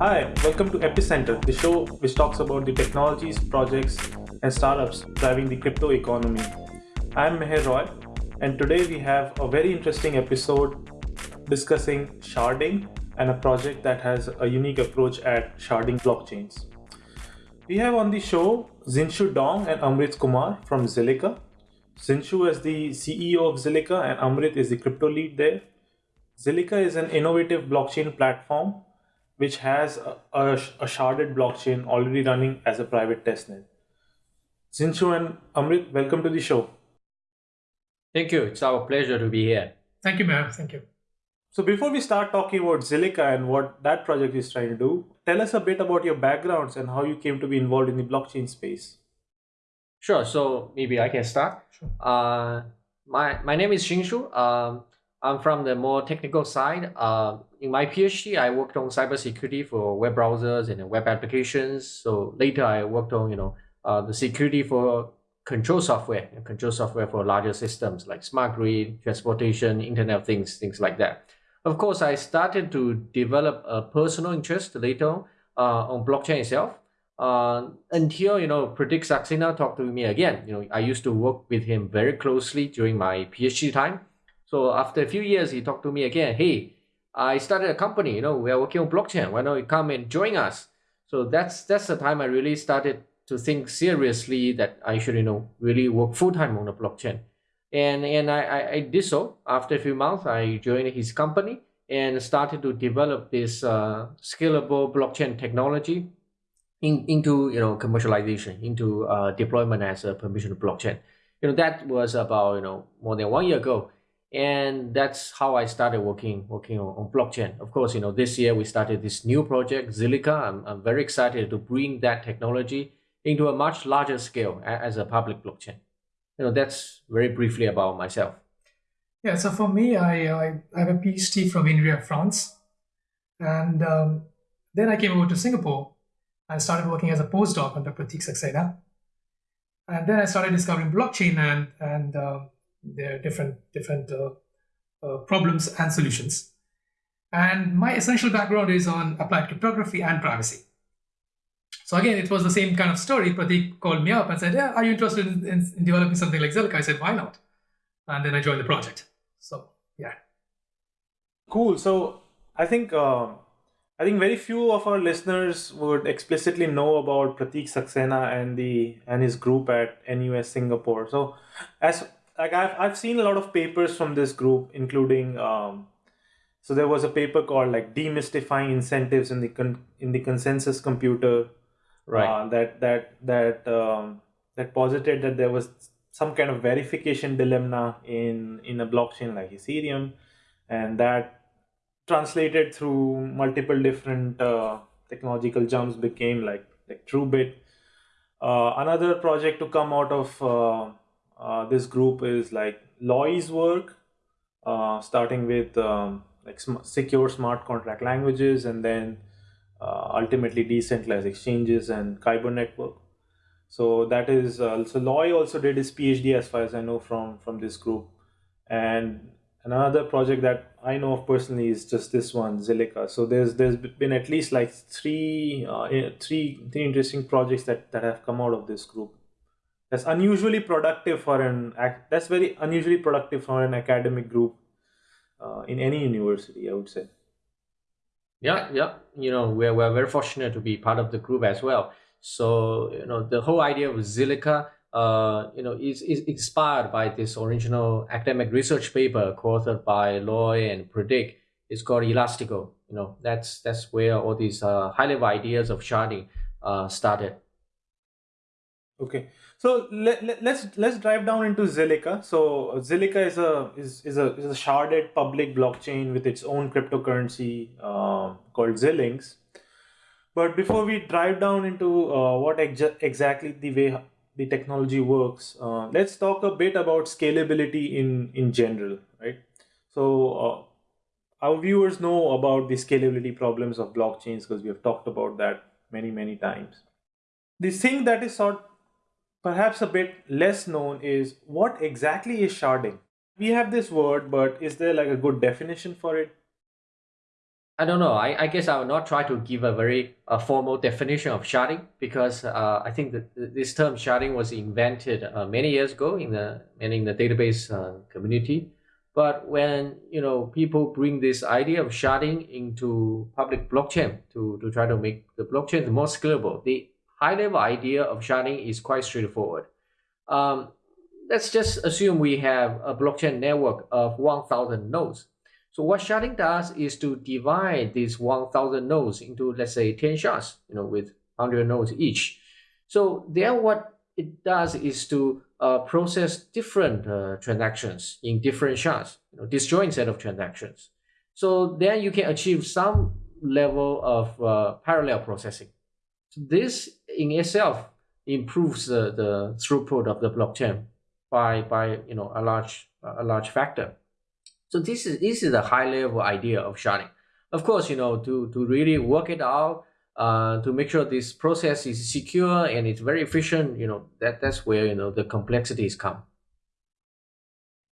Hi, welcome to Epicenter, the show which talks about the technologies, projects, and startups driving the crypto economy. I'm Meher Roy, and today we have a very interesting episode discussing sharding and a project that has a unique approach at sharding blockchains. We have on the show Xinshu Dong and Amrit Kumar from Zilliqa. Xinshu is the CEO of Zilliqa and Amrit is the crypto lead there. Zilliqa is an innovative blockchain platform which has a, a, a sharded blockchain already running as a private testnet. Xinshu and Amrit, welcome to the show. Thank you. It's our pleasure to be here. Thank you, Meher. Thank you. So before we start talking about Zilliqa and what that project is trying to do, tell us a bit about your backgrounds and how you came to be involved in the blockchain space. Sure. So maybe I can start. Sure. Uh, my my name is Xinshu. Um, I'm from the more technical side. Uh, in my PhD, I worked on cybersecurity for web browsers and web applications. So later, I worked on you know uh, the security for control software and control software for larger systems like smart grid, transportation, Internet of Things, things like that. Of course, I started to develop a personal interest later uh, on blockchain itself. Uh, until you know Prateek Saxena talked to me again. You know, I used to work with him very closely during my PhD time so after a few years, he talked to me again. Hey, I started a company. You know, we are working on blockchain. Why don't you come and join us? So that's that's the time I really started to think seriously that I should you know really work full time on the blockchain. And and I, I, I did so. After a few months, I joined his company and started to develop this uh, scalable blockchain technology in, into you know commercialization, into uh, deployment as a permission blockchain. You know that was about you know more than one year ago and that's how I started working working on, on, blockchain. Of course, you know this year we started this new project Zilliqa. I'm, I'm very excited to bring that technology into a much larger scale as a public blockchain. You know that's very briefly about myself. Yeah, so for me, I, I have a PhD from INRIA, France, and um, then I came over to Singapore and started working as a postdoc under Prateek Saxena. And then I started discovering blockchain and and uh, their different different uh, uh, problems and solutions. And my essential background is on applied cryptography and privacy. So again, it was the same kind of story. Prateek called me up and said, "Yeah, are you interested in, in, in developing something like Zilliqa?" I said, "Why not?" And then I joined the project. So yeah. Cool. So I think uh, I think very few of our listeners would explicitly know about Prateek Saxena and the and his group at NUS Singapore. So as like I've I've seen a lot of papers from this group, including um, so there was a paper called like demystifying incentives in the con- in the consensus computer, right? Uh, that that that um, that posited that there was some kind of verification dilemma in in a blockchain like Ethereum, and that translated through multiple different uh, technological jumps became like like TrueBit. Uh, another project to come out of uh, uh, this group is like Loi's work, uh, starting with um, like sm secure smart contract languages and then uh, ultimately decentralized exchanges and Kyber network. So that is uh, so Loi also did his PhD as far as I know from from this group, and another project that I know of personally is just this one Zilliqa. So there's there's been at least like three uh, three three interesting projects that that have come out of this group that's unusually productive for an that's very unusually productive for an academic group uh, in any university i would say. Yeah yeah. You know we're, we're very fortunate to be part of the group as well. So you know the whole idea of Zilliqa uh, you know is, is inspired by this original academic research paper co-authored by Loi and Prateek it's called elastico you know. That's that's where all these uh, high level ideas of sharding uh, started Okay, so let, let, let's let's drive down into Zilliqa. So Zilliqa is a is, is a is a sharded public blockchain with its own cryptocurrency uh, called Zillings. But before we drive down into uh, what ex exactly the way the technology works, uh, let's talk a bit about scalability in in general, right? So uh, our viewers know about the scalability problems of blockchains because we have talked about that many many times. The thing that is sort perhaps a bit less known is what exactly is sharding? We have this word, but is there like a good definition for it? I don't know. I, I guess I will not try to give a very formal definition of sharding because uh, I think that this term sharding was invented uh, many years ago in the and in the database uh, community. But when you know people bring this idea of sharding into public blockchain to, to try to make the blockchain more scalable, the high level idea of sharding is quite straightforward. Um, let's just assume we have a blockchain network of 1,000 nodes so what sharding does is to divide these 1,000 nodes into, let's say, 10 shards, you know, with 100 nodes each. So then what it does is to uh, process different uh, transactions in different shards, you know, disjoint set of transactions. So then you can achieve some level of uh, parallel processing. This in itself improves the, the throughput of the blockchain by, by you know, a large, a large factor. So this is this is the high level idea of sharding. Of course, you know, to, to really work it out, uh, to make sure this process is secure and it's very efficient, you know, that, that's where, you know, the complexities come.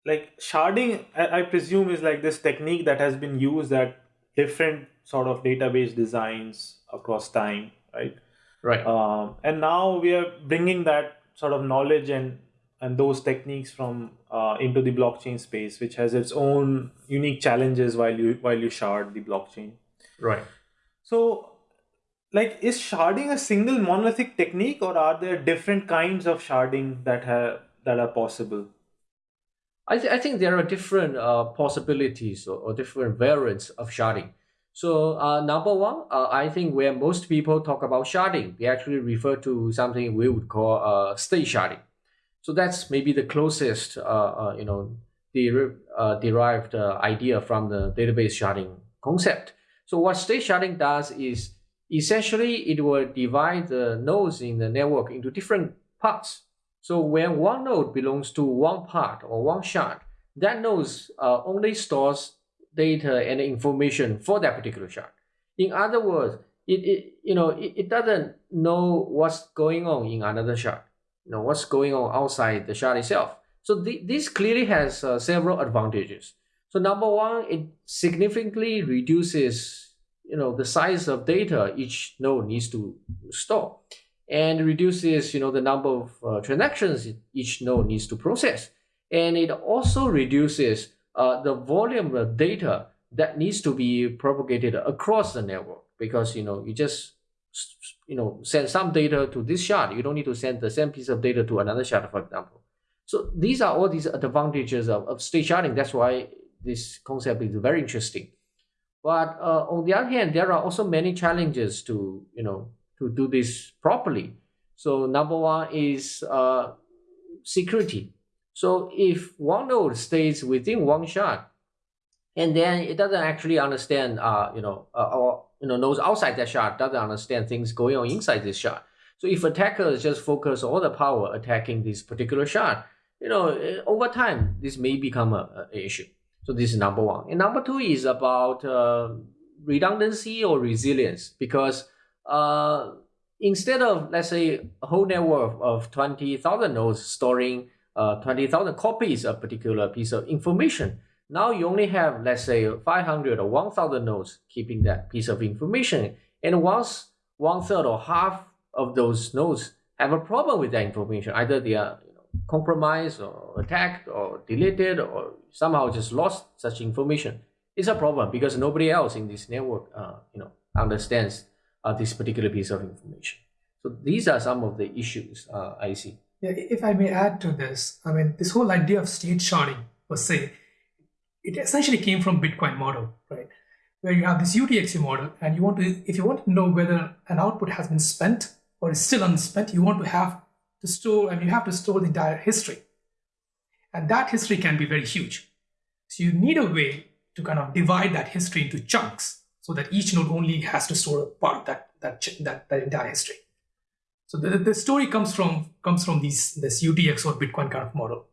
Like sharding, I presume is like this technique that has been used at different sort of database designs across time, right? Right. Um, and now we are bringing that sort of knowledge and and those techniques from uh, into the blockchain space, which has its own unique challenges while you while you shard the blockchain. Right. So, like, is sharding a single monolithic technique, or are there different kinds of sharding that have that are possible? I, th- I think there are different uh, possibilities or, or, different variants of sharding. So uh, number one, uh, I think where most people talk about sharding, they actually refer to something we would call uh, state sharding. So that's maybe the closest, uh, uh, you know, der uh, derived uh, idea from the database sharding concept. So what state sharding does is essentially it will divide the nodes in the network into different parts. So when one node belongs to one part or one shard, that node only stores data and information for that particular shard. In other words, it, it you know it, it doesn't know what's going on in another shard you know what's going on outside the shard itself. So this clearly has uh, several advantages. So number one, it significantly reduces you know the size of data each node needs to store, and reduces you know the number of uh, transactions each node needs to process, and it also reduces uh, the volume of data that needs to be propagated across the network because you know you just you know, send some data to this shard. You don't need to send the same piece of data to another shard, for example. So these are all these advantages of, of state sharding. That's why this concept is very interesting. But uh, on the other hand, there are also many challenges to, you know, to do this properly. So number one is uh, security. So if one node stays within one shard, and then it doesn't actually understand, uh, you know, uh, or you know knows outside that shard doesn't understand things going on inside this shard. So if attackers just focus all the power attacking this particular shard, you know, eh, over time this may become a, a issue. So this is number one. And number two is about uh, redundancy or resilience because uh, instead of let's say a whole network of 20,000 nodes storing uh, 20,000 copies of particular piece of information, now you only have, let's say, 500 or 1,000 nodes keeping that piece of information. And once one third or half of those nodes have a problem with that information, either they are you know, compromised or attacked or deleted or somehow just lost such information, it's a problem because nobody else in this network, uh, you know, understands uh, this particular piece of information. So these are some of the issues uh, I see. If I may add to this, I mean, this whole idea of state sharding per se it essentially came from Bitcoin model, right? Where you have this UTXO model and you want to, if you want to know whether an output has been spent or is still unspent, you want to have to store, and you have to store the entire history. And that history can be very huge. So you need a way to kind of divide that history into chunks so that each node only has to store a part of that, that, that, that entire history. So the, the story comes from comes from these this UTXO or Bitcoin kind of model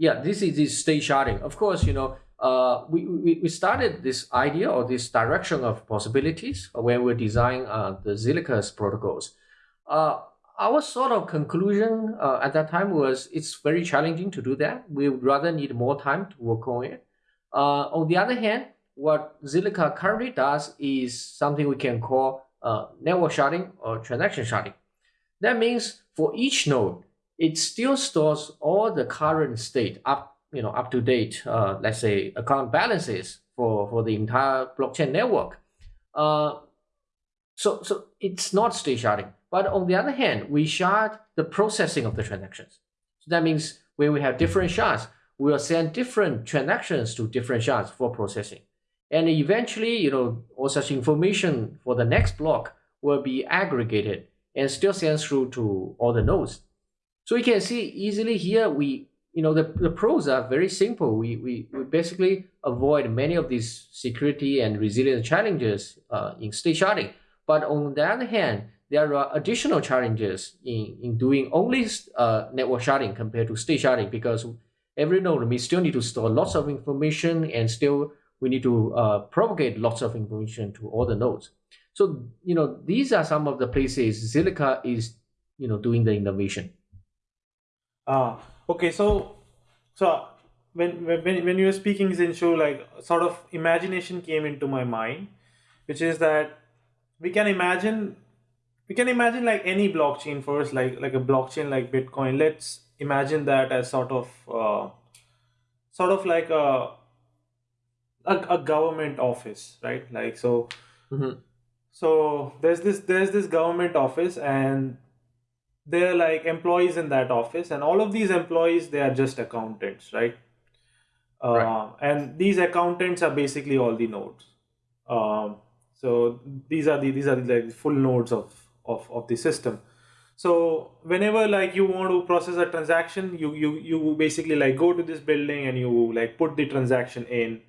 yeah, this is this state sharding. Of course, you know, uh, we, we, we started this idea or this direction of possibilities when we're designing uh, the Zilliqa protocols. Uh, our sort of conclusion uh, at that time was it's very challenging to do that. We would rather need more time to work on it. Uh, on the other hand, what Zilliqa currently does is something we can call uh, network sharding or transaction sharding. That means for each node, it still stores all the current state up, you know, up to date, uh, let's say account balances for, for the entire blockchain network. Uh, so, so it's not state sharding. But on the other hand, we shard the processing of the transactions. So that means when we have different shards, we will send different transactions to different shards for processing. And eventually, you know, all such information for the next block will be aggregated and still sent through to all the nodes. So you can see easily here, we, you know, the, the pros are very simple. We, we, we basically avoid many of these security and resilience challenges uh, in state sharding. But on the other hand, there are additional challenges in, in doing only uh, network sharding compared to state sharding because every node we still need to store lots of information and still we need to uh, propagate lots of information to all the nodes. So, you know, these are some of the places Zilliqa is, you know, doing the innovation. Ah, okay. So, so when when when you were speaking, Xinshu, like sort of imagination came into my mind, which is that we can imagine we can imagine like any blockchain first, like like a blockchain like Bitcoin. Let's imagine that as sort of uh, sort of like a a, a government office, right? Like so. Mm-hmm. So there's this there's this government office and they're like employees in that office and all of these employees they are just accountants right, uh, Right. and these accountants are basically all the nodes. Um, so these are the these are the like full nodes of, of of the system. So whenever like you want to process a transaction you you you basically like go to this building and you like put the transaction in.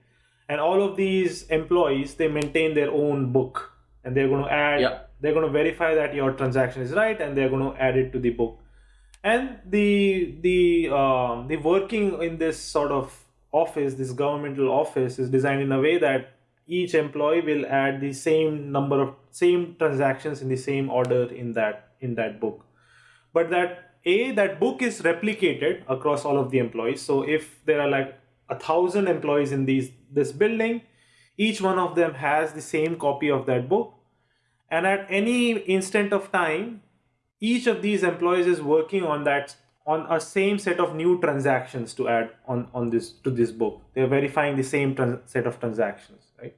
And all of these employees they maintain their own book and they're going to add Yeah. they're going to verify that your transaction is right and they're going to add it to the book. And the the um, the working in this sort of office this governmental office is designed in a way that each employee will add the same number of same transactions in the same order in that in that book. But that a that book is replicated across all of the employees. So if there are like a thousand employees in these this building each one of them has the same copy of that book. And at any instant of time each of these employees is working on that on a same set of new transactions to add on on this to this book. They're verifying the same set of transactions right?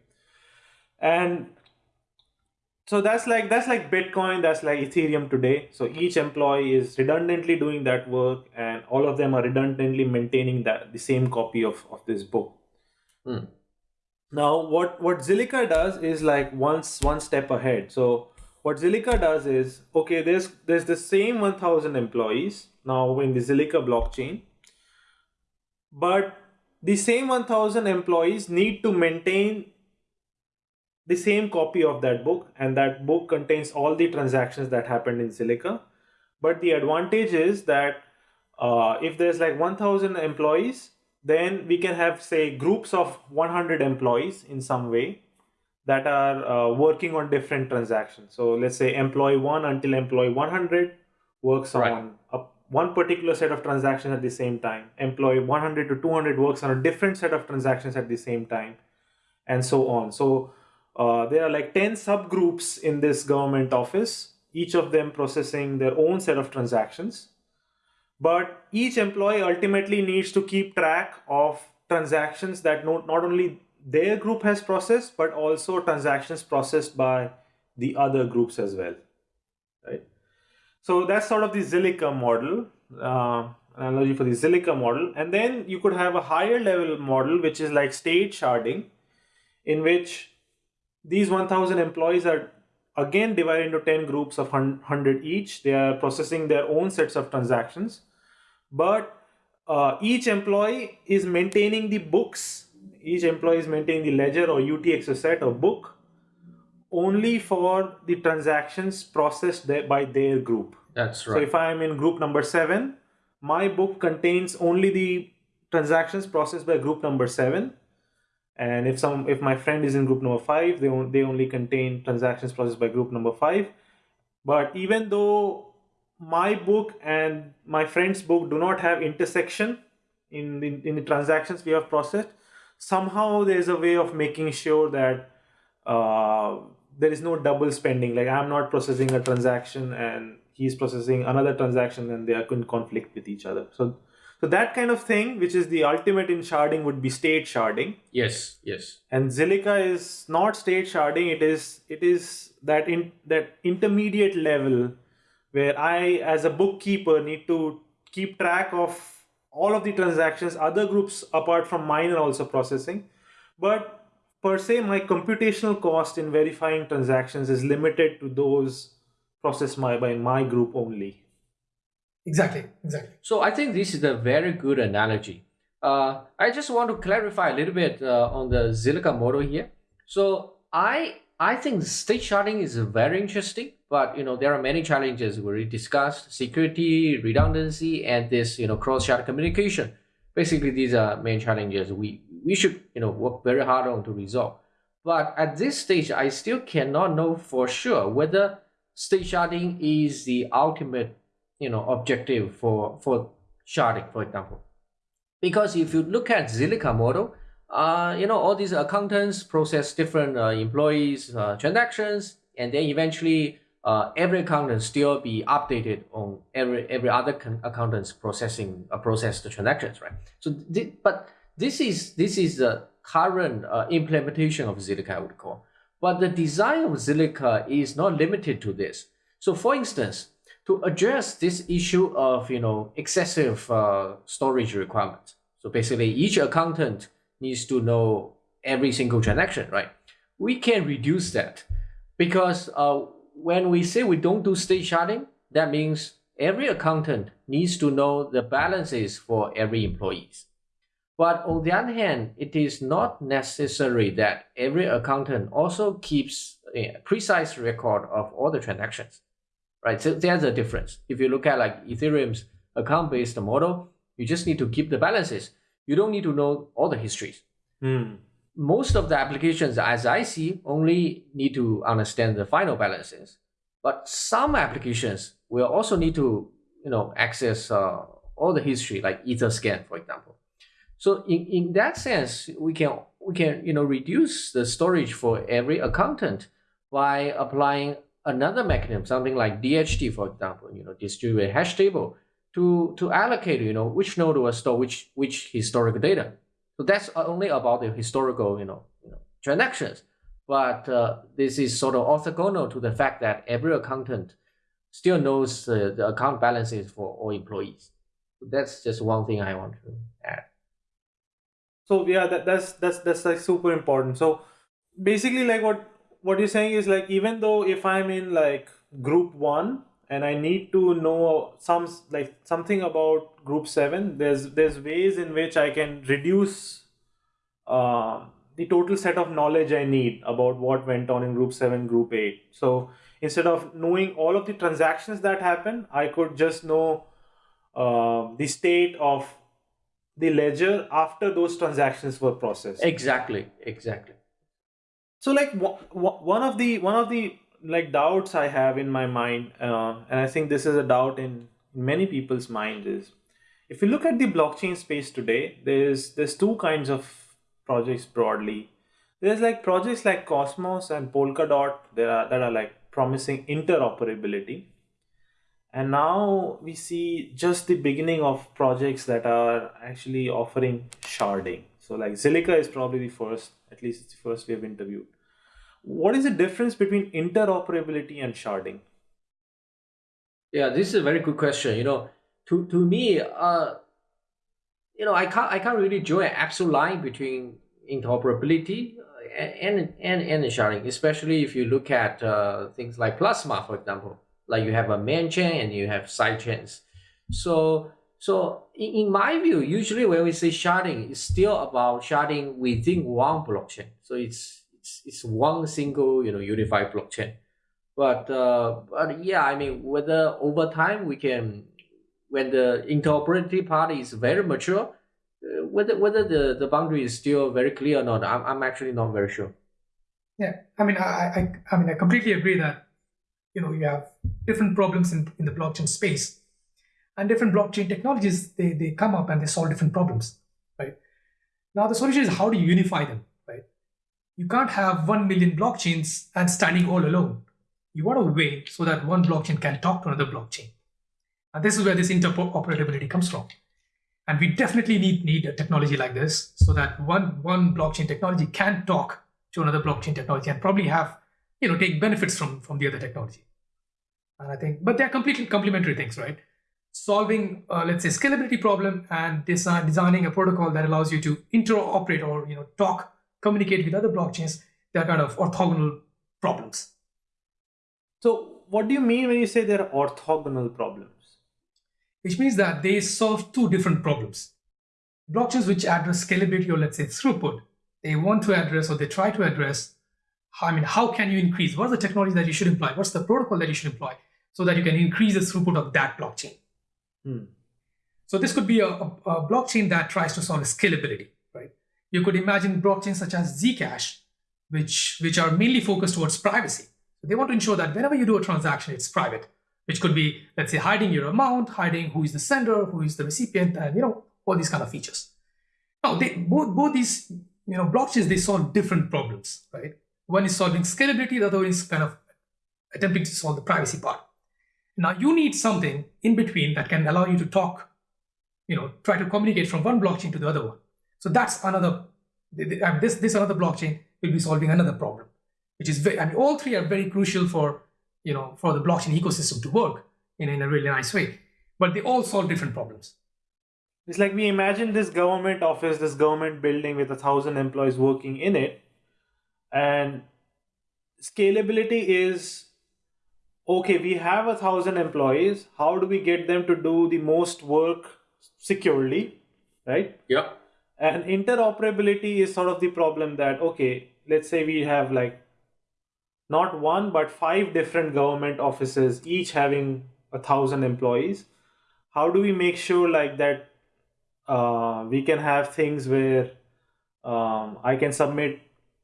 And so that's like that's like bitcoin that's like ethereum today. So each employee is redundantly doing that work and all of them are redundantly maintaining that the same copy of of this book. Hmm. Now what what zilliqa does is like once one step ahead so what zilliqa does is okay there's there's the same 1000 employees now in the zilliqa blockchain but the same 1000 employees need to maintain the same copy of that book and that book contains all the transactions that happened in Zilliqa. But the advantage is that uh, if there's like 1000 employees, then we can have say groups of 100 employees in some way that are uh, working on different transactions. So let's say employee 1 until employee 100 works Right. on a, one particular set of transactions at the same time. Employee 100 to 200 works on a different set of transactions at the same time and so on. So uh, there are like 10 subgroups in this government office, each of them processing their own set of transactions. But each employee ultimately needs to keep track of transactions that not, not only their group has processed, but also transactions processed by the other groups as well. Right. So that's sort of the Zilliqa model, uh, analogy for the Zilliqa model. And then you could have a higher level model, which is like state sharding, in which these 1000 employees are again divided into 10 groups of 100 each. They are processing their own sets of transactions. But uh, each employee is maintaining the books. Each employee is maintaining the ledger or UTXO set or book only for the transactions processed there by their group. That's right So if I am in group number seven, my book contains only the transactions processed by group number seven. And if some, if my friend is in group number five, they on, they only contain transactions processed by group number five. But even though my book and my friend's book do not have intersection in the, in the transactions we have processed, somehow there's a way of making sure that uh, there is no double spending. Like I'm not processing a transaction and he's processing another transaction and they are in conflict with each other. So so that kind of thing, which is the ultimate in sharding, would be state sharding. Yes, yes. And Zilliqa is not state sharding. It is it is that in that intermediate level where I, as a bookkeeper, need to keep track of all of the transactions. Other groups apart from mine are also processing, but per se, my computational cost in verifying transactions is limited to those processed by, by my group only. Exactly, exactly. So I think this is a very good analogy. Uh, I just want to clarify a little bit uh, on the Zilliqa model here. So I I think state sharding is very interesting, but you know there are many challenges we already discussed: security, redundancy, and this you know cross-shard communication. Basically, these are main challenges we we should you know work very hard on to resolve. But at this stage, I still cannot know for sure whether state sharding is the ultimate you know objective for for sharding, for example. Because if you look at Zilliqa model, uh, you know all these accountants process different uh, employees uh, transactions, and then eventually uh, every accountant still be updated on every every other accountant's processing uh, process the transactions, right? So, th but this is this is the current uh, implementation of Zilliqa, I would call. But the design of Zilliqa is not limited to this. So, for instance, to address this issue of you know excessive uh, storage requirements. So basically, each accountant needs to know every single transaction, right? We can reduce that because uh, when we say we don't do state sharding, that means every accountant needs to know the balances for every employees. But on the other hand, it is not necessary that every accountant also keeps a precise record of all the transactions right? So there's a difference. If you look at like Ethereum's account-based model, you just need to keep the balances. You don't need to know all the histories. Mm. Most of the applications, as I see, only need to understand the final balances. But some applications will also need to, you know, access uh, all the history, like Etherscan, for example. So in, in that sense, we can we can you know reduce the storage for every accountant by applying another mechanism, something like DHT, for example, you know, distributed hash table, to to allocate, you know, which node will store which which historical data. So that's only about the historical, you know, you know transactions. But uh, this is sort of orthogonal to the fact that every accountant still knows uh, the account balances for all employees. So that's just one thing I want to add. So yeah, that, that's that's that's like super important. So basically, like what what you're saying is like even though if I'm in like group one and I need to know some like something about group seven, there's there's ways in which I can reduce uh, the total set of knowledge I need about what went on in group seven, group eight. So instead of knowing all of the transactions that happen, I could just know uh, the state of the ledger after those transactions were processed. Exactly, exactly so like one of the one of the like doubts i have in my mind uh, and i think this is a doubt in many people's minds is if you look at the blockchain space today there's there's two kinds of projects broadly there's like projects like cosmos and polkadot that are, that are like promising interoperability and now we see just the beginning of projects that are actually offering sharding so like Zilliqa is probably the first, at least it's the first we have interviewed. What is the difference between interoperability and sharding? Yeah, this is a very good question. You know, to to me, uh, you know, I can't I can't really draw an absolute line between interoperability and and and sharding, especially if you look at uh, things like Plasma, for example. Like you have a main chain and you have side chains. So so in, in my view, usually when we say sharding, it's still about sharding within one blockchain. So it's it's, it's one single you know unified blockchain. But uh, but yeah, I mean whether over time we can when the interoperability part is very mature, uh, whether whether the, the boundary is still very clear or not, I'm, I'm actually not very sure. Yeah, I mean I, I I mean I completely agree that you know you have different problems in, in the blockchain space and different blockchain technologies they, they come up and they solve different problems right Now the solution is how do you unify them, right? You can't have 1 million blockchains and standing all alone. You want a way so that one blockchain can talk to another blockchain. And this is where this interoperability comes from. And we definitely need, need a technology like this so that one, one blockchain technology can talk to another blockchain technology and probably have, you know, take benefits from, from the other technology. And I think, but they're completely complementary things, right? Solving, uh, let's say, scalability problem and design, designing a protocol that allows you to interoperate or, you know, talk, communicate with other blockchains. They're kind of orthogonal problems. So what do you mean when you say they're orthogonal problems? Which means that they solve two different problems. Blockchains which address scalability or let's say throughput, they want to address or they try to address, I mean, how can you increase? What's the technology that you should employ? What's the protocol that you should employ so that you can increase the throughput of that blockchain? Hmm. So this could be a, a, a, blockchain that tries to solve scalability, right? You could imagine blockchains such as Zcash, which, which are mainly focused towards privacy. They want to ensure that whenever you do a transaction, it's private which could be, let's say, hiding your amount, hiding who is the sender, who is the recipient, and you know, all these kind of features. Now, they, both, both these you know, blockchains, they solve different problems, right? One is solving scalability, the other is kind of attempting to solve the privacy part. Now you need something in between that can allow you to talk, you know, try to communicate from one blockchain to the other one. So that's another, this, this another blockchain will be solving another problem, which is very, I mean, all three are very crucial for you know, for the blockchain ecosystem to work in, in a really nice way. But they all solve different problems. It's like we imagine this government office, this government building with a thousand employees working in it, and scalability is okay, we have a thousand employees. How do we get them to do the most work securely? Right? Yeah. And interoperability is sort of the problem that, okay, let's say we have like not one but five different government offices each having a thousand employees. How do we make sure like that uh, we can have things where um, i can submit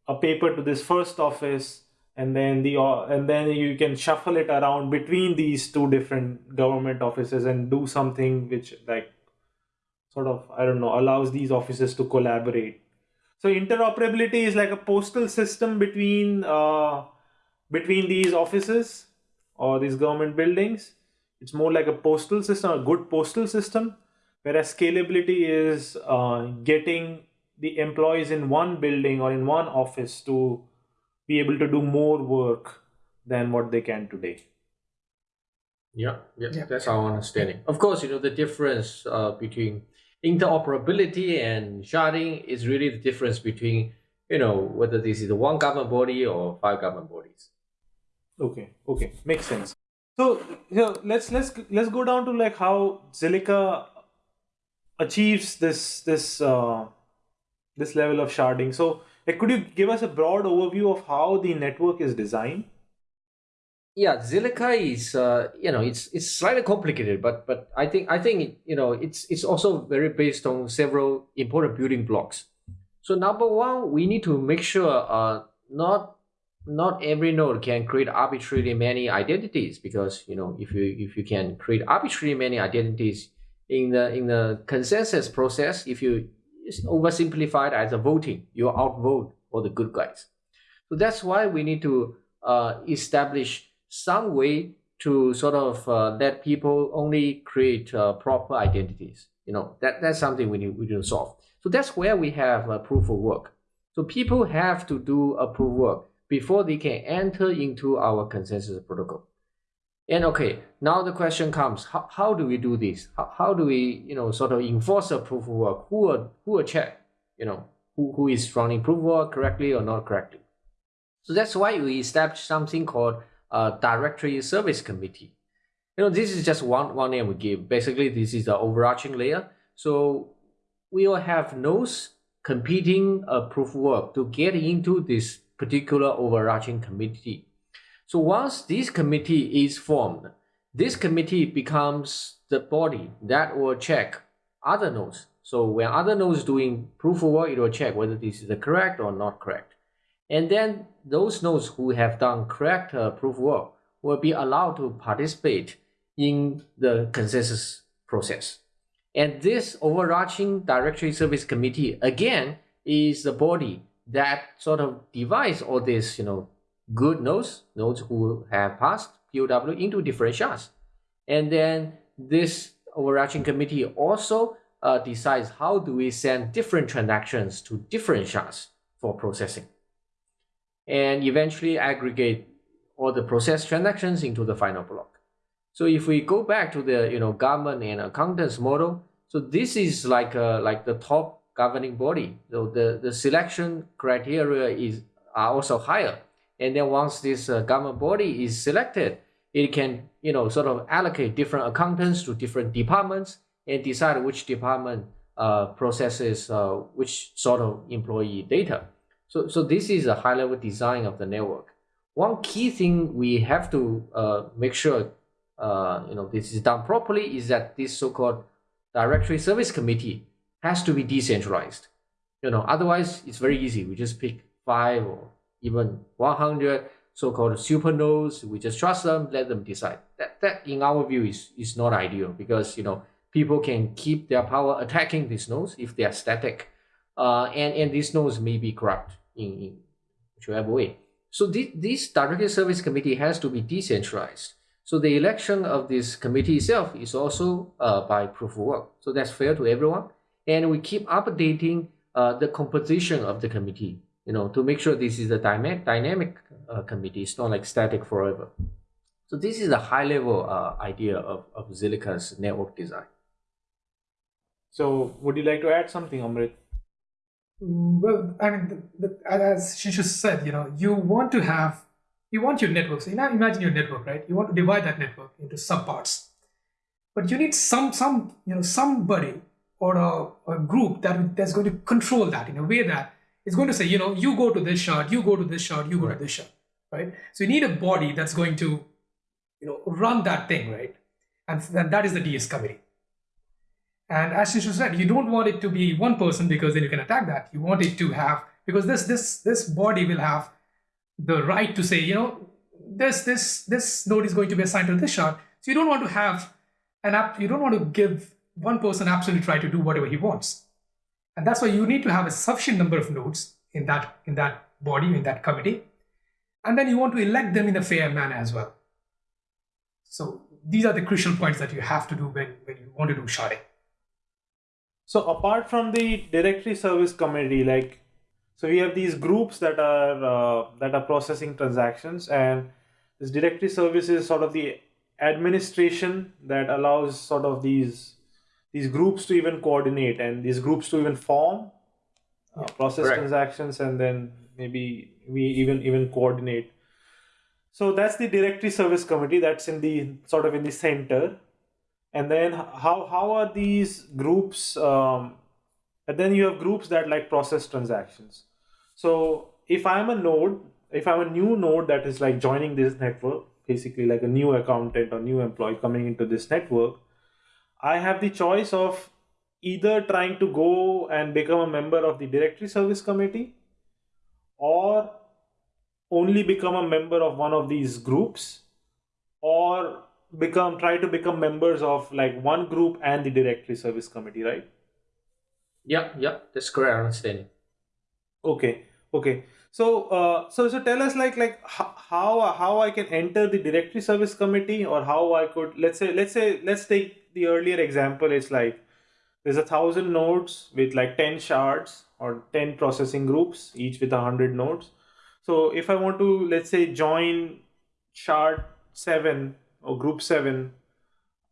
a paper to this first office and then the and then you can shuffle it around between these two different government offices and do something which like sort of i don't know allows these offices to collaborate. So interoperability is like a postal system between uh, between these offices or these government buildings. It's more like a postal system, a good postal system, whereas scalability is uh, getting the employees in one building or in one office to be able to do more work than what they can today. Yeah, yeah, yeah. that's our understanding. Of course, you know, the difference uh, between interoperability and sharding is really the difference between, you know, whether this is the one government body or five government bodies. Okay, okay, makes sense. So here, let's let's let's go down to like how Zilliqa achieves this this uh, this level of sharding. So, like, could you give us a broad overview of how the network is designed? Yeah, Zilliqa is uh, you know it's it's slightly complicated, but but I think I think you know it's it's also very based on several important building blocks. So number one, we need to make sure uh, not not every node can create arbitrarily many identities because you know if you if you can create arbitrarily many identities in the in the consensus process if you oversimplify it as a voting you outvote all the good guys. So that's why we need to uh, establish some way to sort of uh, let people only create uh, proper identities. You know that that's something we need, we need to solve. So that's where we have a proof of work. So people have to do a proof of work before they can enter into our consensus protocol. And okay, now the question comes, how, how do we do this? How, how do we, you know, sort of enforce a proof of work? Who will, who will check, you know, who, who is running proof of work correctly or not correctly? So that's why we established something called a directory service committee. You know, this is just one, one name we give. Basically, this is the overarching layer. So we will have nodes competing a proof of work to get into this particular overarching committee. So once this committee is formed, this committee becomes the body that will check other nodes. So when other nodes doing proof of work, it will check whether this is correct or not correct. And then those nodes who have done correct uh, proof of work will be allowed to participate in the consensus process. And this overarching directory service committee, again, is the body that sort of divides all these, you know, good nodes, nodes who have passed POW into different shards. And then this overarching committee also uh, decides how do we send different transactions to different shards for processing. And eventually aggregate all the process transactions into the final block. So if we go back to the you know government and accountants model, so this is like a, like the top governing body. So the, the selection criteria is are also higher. And then once this uh, government body is selected, it can you know sort of allocate different accountants to different departments and decide which department uh, processes uh, which sort of employee data. So, so this is a high level design of the network. One key thing we have to uh, make sure uh, you know this is done properly is that this so-called directory service committee has to be decentralized. You know, otherwise it's very easy. We just pick five or even 100 so-called super nodes. We just trust them, let them decide. That, that in our view is, is not ideal because, you know, people can keep their power attacking these nodes if they are static. Uh, and, and these nodes may be corrupt in, in whichever way. So this, this directory service committee has to be decentralized. So the election of this committee itself is also uh, by proof of work. So that's fair to everyone. And we keep updating uh, the composition of the committee, you know, to make sure this is a dynamic, dynamic uh, committee. It's not like static forever. So this is a high level uh, idea of, of Zilliqa's network design. So would you like to add something, Amrit? Mm, well, I mean, the, the, as Xinshu said, you know, you want to have, you want your network. So you now imagine your network, right? You want to divide that network into subparts, but you need some, some, you know, somebody or a, a group that that's going to control that in a way that is going to say, you know, you go to this shard, you go to this shard, you go right. to this shard right? So you need a body that's going to, you know, run that thing, right? And then that is the DS committee. And as Xinshu said, you don't want it to be one person because then you can attack that. You want it to have because this this this body will have the right to say, you know, this this this node is going to be assigned to this shard. So you don't want to have an app. You don't want to give one person absolutely try to do whatever he wants. And that's why you need to have a sufficient number of nodes in that in that body in that committee and then you want to elect them in a fair manner as well. So these are the crucial points that you have to do when, when you want to do sharding. So apart from the directory service committee, like, so we have these groups that are uh, that are processing transactions, and this directory service is sort of the administration that allows sort of these these groups to even coordinate and these groups to even form, uh, process Correct. transactions, and then maybe we even even coordinate. So that's the directory service committee that's in the sort of in the center. And then how how are these groups um, and then you have groups that like process transactions. So if i'm a node if i'm a new node that is like joining this network basically like a new accountant or new employee coming into this network i have the choice of either trying to go and become a member of the directory service committee or only become a member of one of these groups or become try to become members of like one group and the directory service committee right? Yeah yeah that's correct understanding okay okay. So uh, so so tell us like like how how i can enter the directory service committee or how i could let's say let's say let's take the earlier example it's like there's a thousand nodes with like 10 shards or 10 processing groups each with a hundred nodes so if I want to, let's say, join shard seven or group seven,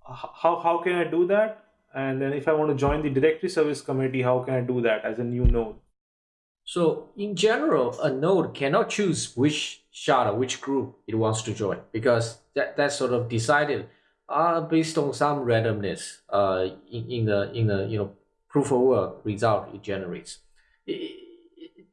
how, how can I do that? And then if I want to join the directory service committee, how can I do that as a new node? So in general, a node cannot choose which shard or which group it wants to join because that, that's sort of decided uh, based on some randomness uh, in, in the in the you know proof of work result it generates. It,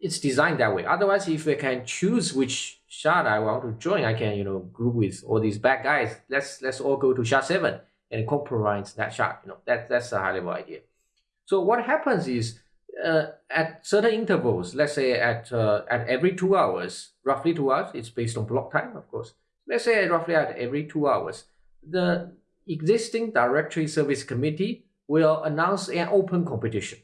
it's designed that way. Otherwise, if I can choose which shard I want to join, I can you know group with all these bad guys. Let's let's all go to shard seven and compromise that shard. You know that that's a high level idea. So what happens is uh, at certain intervals, let's say at uh, at every two hours, roughly two hours. It's based on block time, of course. Let's say roughly at every two hours, the existing directory service committee will announce an open competition.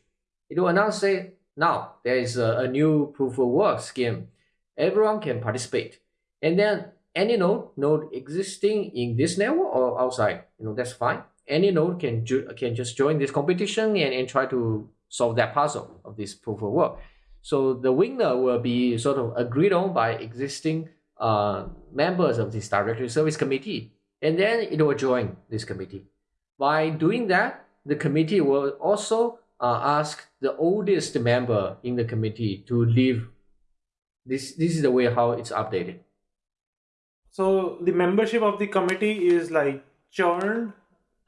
It will announce say now there is a, a new proof of work scheme. Everyone can participate, and then any node node existing in this network or outside, you know that's fine. Any node can can just join this competition and, and try to solve that puzzle of this proof of work. So the winner will be sort of agreed on by existing uh, members of this directory service committee, and then it will join this committee. By doing that, the committee will also uh, ask the oldest member in the committee to leave. This this is the way how it's updated. So the membership of the committee is like churned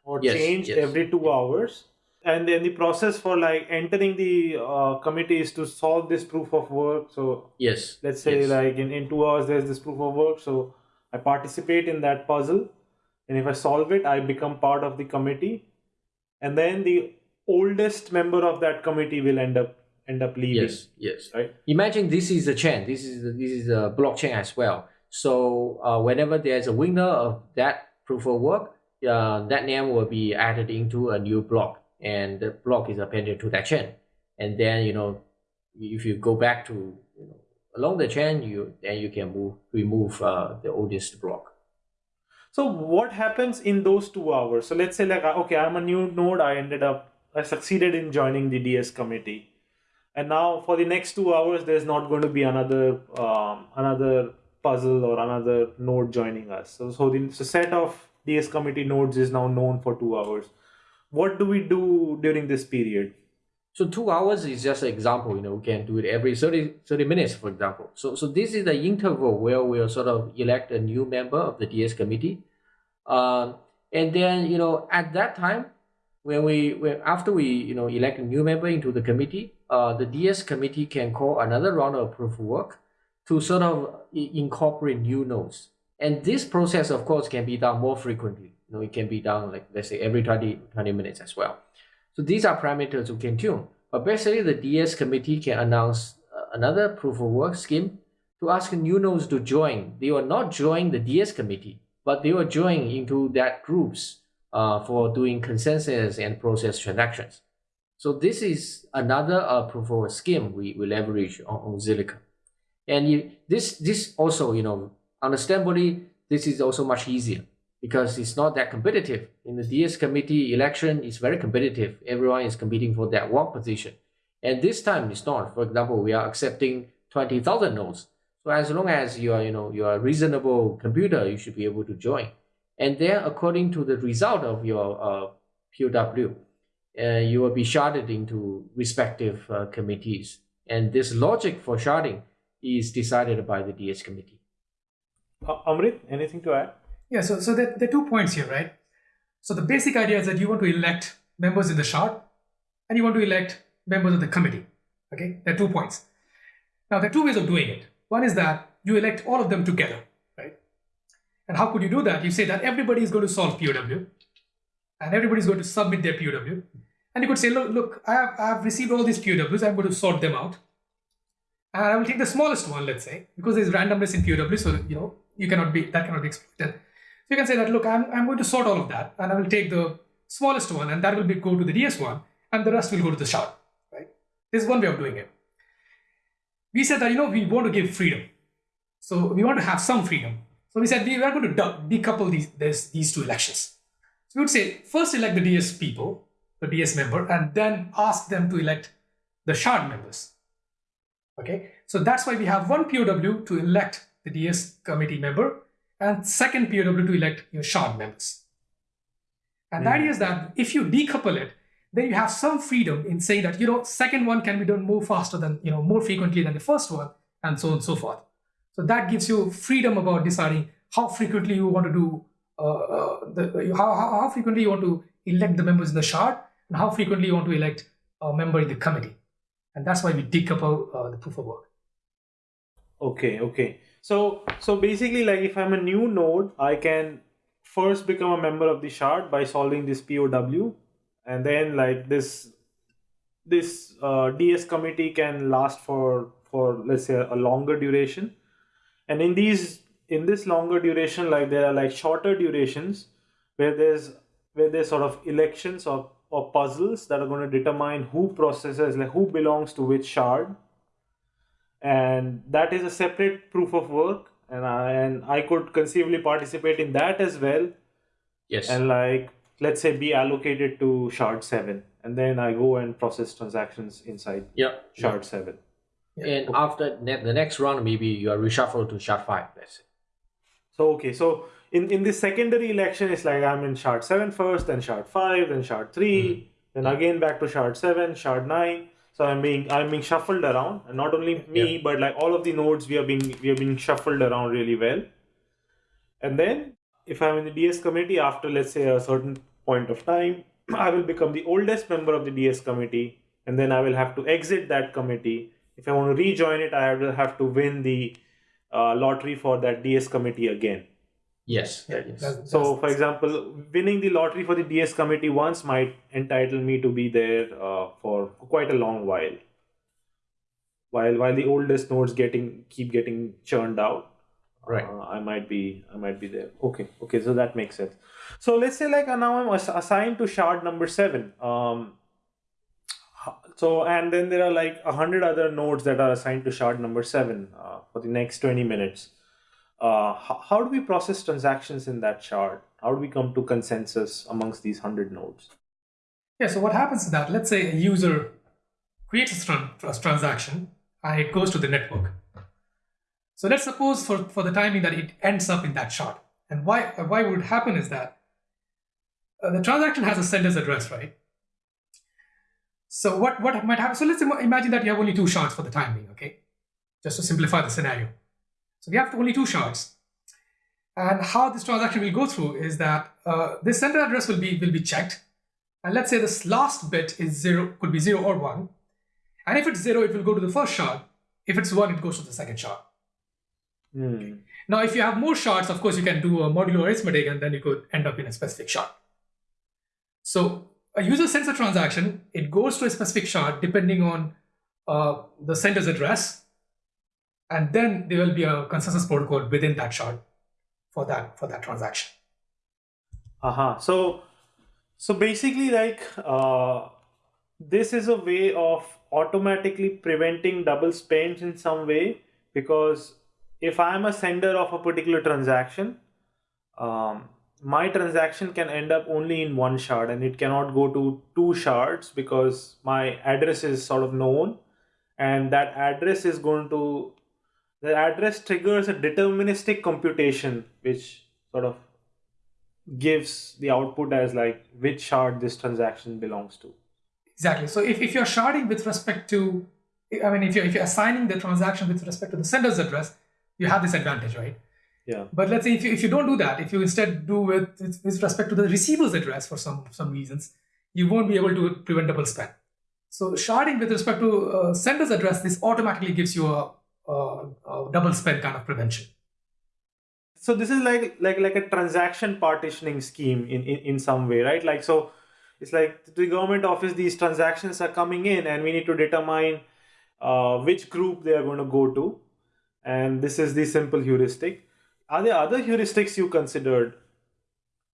or Yes, changed yes. every two hours. And then the process for like entering the uh, committee is to solve this proof of work. So Yes. let's say yes. like in, in two hours there's this proof of work. So I participate in that puzzle. And if I solve it, I become part of the committee. And then the oldest member of that committee will end up end up leaving. Yes. Yes. Right. Imagine this is a chain. This is this is a blockchain as well. So uh, whenever there's a winner of that proof of work, uh, that name will be added into a new block, and the block is appended to that chain. And then you know, if you go back to you know, along the chain, you then you can move remove uh, the oldest block. So what happens in those two hours? So let's say like uh, okay, I'm a new node. I ended up I succeeded in joining the DS committee, and now for the next two hours, there's not going to be another um, another puzzle or another node joining us. So so the so set of DS committee nodes is now known for two hours. What do we do during this period? So two hours is just an example. You know, we can do it every 30, 30 minutes, for example. So so this is the interval where we'll sort of elect a new member of the DS committee, um, and then you know at that time, when we when after we you know elect a new member into the committee, uh, the DS committee can call another round of proof of work to sort of incorporate new nodes. And this process, of course, can be done more frequently. You know, it can be done like let's say every 20, 20 minutes as well. So these are parameters we can tune. But basically, the DS committee can announce uh, another proof of work scheme to ask new nodes to join. They will not join the DS committee, but they will join into that groups uh, for doing consensus and process transactions. So this is another uh, proof of work scheme we, we leverage on, on Zilliqa. And you, this this also, you know, understandably, this is also much easier because it's not that competitive. In the DS committee election, it's very competitive. Everyone is competing for that one position. And this time it's not. For example, we are accepting 20,000 nodes. So as long as you are, you know, you are a reasonable computer, you should be able to join. And then according to the result of your uh, POW, uh, you will be sharded into respective uh, committees. And this logic for sharding is decided by the DS committee. Uh, Amrit, anything to add? Yeah, so, so there, there are two points here, right? So the basic idea is that you want to elect members in the shard and you want to elect members of the committee. Okay, there are two points. Now, there are two ways of doing it. One is that you elect all of them together, right? And how could you do that? You say that everybody is going to solve POW and everybody is going to submit their POW. And you could say, look, look, I have, I have received all these POWs, I'm going to sort them out. And I will take the smallest one, let's say, because there's randomness in POW, so you know you cannot be that cannot be exploited. You can say that look, I'm, I'm going to sort all of that, and I will take the smallest one, and that will be go to the DS one, and the rest will go to the shard. Right? This is one way of doing it. We said that you know we want to give freedom, so we want to have some freedom. So we said we are going to decouple these this, these two elections. So we would say first elect the DS people, the DS member, and then ask them to elect the shard members. Okay, so that's why we have one POW to elect the DS committee member and second POW to elect your shard members. And the idea is that if you decouple it, then you have some freedom in saying that you know second one can be done more faster than you know more frequently than the first one, and so on and so forth. So that gives you freedom about deciding how frequently you want to do uh, uh, the how, how how frequently you want to elect the members in the shard and how frequently you want to elect a member in the committee. And that's why we decouple uh, the proof of work. Okay, okay. So so basically like if I'm a new node, I can first become a member of the shard by solving this POW and then like this this uh, DS committee can last for for let's say a longer duration. And in these in this longer duration like there are like shorter durations where there's where there's sort of elections or, of puzzles that are going to determine who processes, like who belongs to which shard. And that is a separate proof of work. And I, and I could conceivably participate in that as well. Yes. And like, let's say be allocated to shard 7. And then I go and process transactions inside yeah. shard 7. And after ne- the next round, maybe you are reshuffled to shard five. let's say So okay, so in in the secondary election, it's like I'm in shard seven first, then shard five, then shard 3 mm-hmm. then again back to shard seven, shard nine. So I'm being I'm being shuffled around, and not only me, but like all of the nodes we are being we are being shuffled around really well. And then if I'm in the DS committee after let's say a certain point of time, I will become the oldest member of the DS committee, and then I will have to exit that committee. If I want to rejoin it, I will have to win the uh, lottery for that DS committee again. Yes. Yeah, yes. that's- So, that's- for example, winning the lottery for the DS committee once might entitle me to be there uh, for quite a long while. While while the oldest nodes getting keep getting churned out, Right. uh, I might be I might be there. Okay, okay, so that makes sense. So let's say like uh, now I'm ass- assigned to shard number seven. Um, so and then there are like a hundred other nodes that are assigned to shard number seven uh, for the next twenty minutes. Uh, how, do we process transactions in that shard? How do we come to consensus amongst these hundred nodes? Yeah, so what happens is that let's say a user creates a, tran- a transaction and it goes to the network. So let's suppose for, for the timing that it ends up in that shard. And why, why would happen is that uh, the transaction has a sender's address, right? So what, what might happen? So let's im- imagine that you have only two shards for the time being, okay? Just to simplify the scenario. So we have only two shards. And how this transaction will go through is that uh, this sender address will be will be checked and let's say this last bit is zero, could be zero or one. And if it's zero, it will go to the first shard. If it's one, it goes to the second shard. Hmm. Now, if you have more shards, of course, you can do a modular arithmetic and then you could end up in a specific shard. So a user sends a transaction, it goes to a specific shard depending on uh, the sender's address. And then there will be a consensus protocol within that shard for that for that transaction. Uh-huh. So so basically like uh, this is a way of automatically preventing double spends in some way because if I'm a sender of a particular transaction, um, my transaction can end up only in one shard and it cannot go to two shards because my address is sort of known and that address is going to the address triggers a deterministic computation which sort of gives the output as like which shard this transaction belongs to Exactly. So if, if you're sharding with respect to, I mean, if you're, if you're assigning the transaction with respect to the sender's address, you have this advantage, right? yeah But let's say if you, if you don't do that, if you instead do with, with with respect to the receiver's address for some, some reasons, you won't be able to prevent double spend. So sharding with respect to uh, sender's address, this automatically gives you a, double spend kind of prevention. so this is like like like a transaction partitioning scheme in, in in some way right? Like so it's like the government office these transactions are coming in and we need to determine uh, which group they are going to go to. And this is the simple heuristic. Are there other heuristics you considered?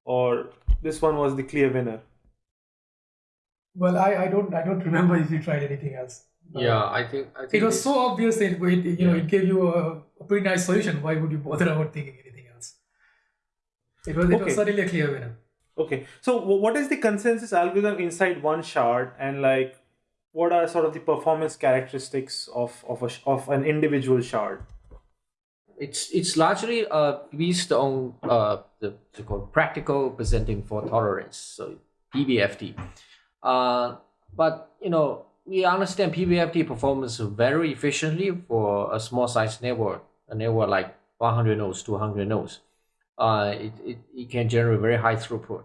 Or this one was the clear winner? Well, I, I don't I don't remember if you tried anything else. Yeah, I think I think It was this- so obvious that it, you know it gave you a, a pretty nice solution. Why would you bother about thinking anything else? It was it Okay. was certainly a clear winner. Okay, so what is the consensus algorithm inside one shard, and like, what are sort of the performance characteristics of of a of an individual shard? it's it's largely uh based on uh the so called practical Byzantine fault tolerance, so PBFT. Uh, but you know we understand PBFT performs very efficiently for a small size network, a network like 100 nodes, 200 nodes. Uh, it, it, it can generate very high throughput.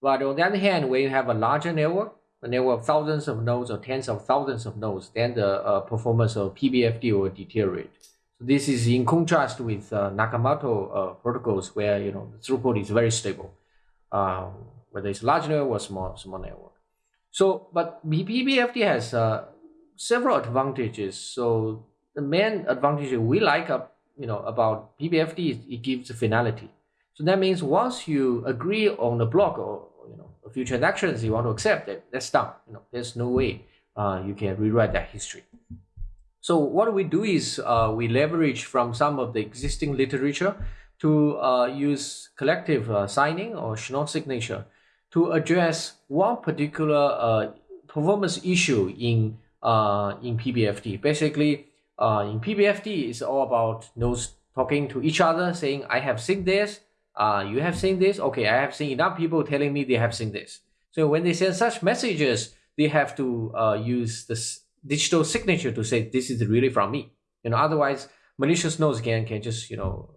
But on the other hand, when you have a larger network, a network of thousands of nodes or tens of thousands of nodes, then the uh, performance of PBFT will deteriorate. So this is in contrast with uh, Nakamoto uh, protocols where you know the throughput is very stable, um, whether it's large network or small small network. So, but PBFT has uh, several advantages. So the main advantage we like, uh, you know, about PBFT is it gives finality. So that means once you agree on the block or you know a few transactions you want to accept, that, that's done. You know, there's no way uh, you can rewrite that history. So what we do is uh, we leverage from some of the existing literature to uh, use collective uh, signing or Schnorr signature to address one particular uh, performance issue in uh, in PBFT. Basically, uh, in PBFT, it's all about nodes talking to each other, saying, "I have seen this. Uh, you have seen this. Okay, I have seen enough people telling me they have seen this." So when they send such messages, they have to uh, use this digital signature to say this is really from me. You know, otherwise malicious nodes can can just you know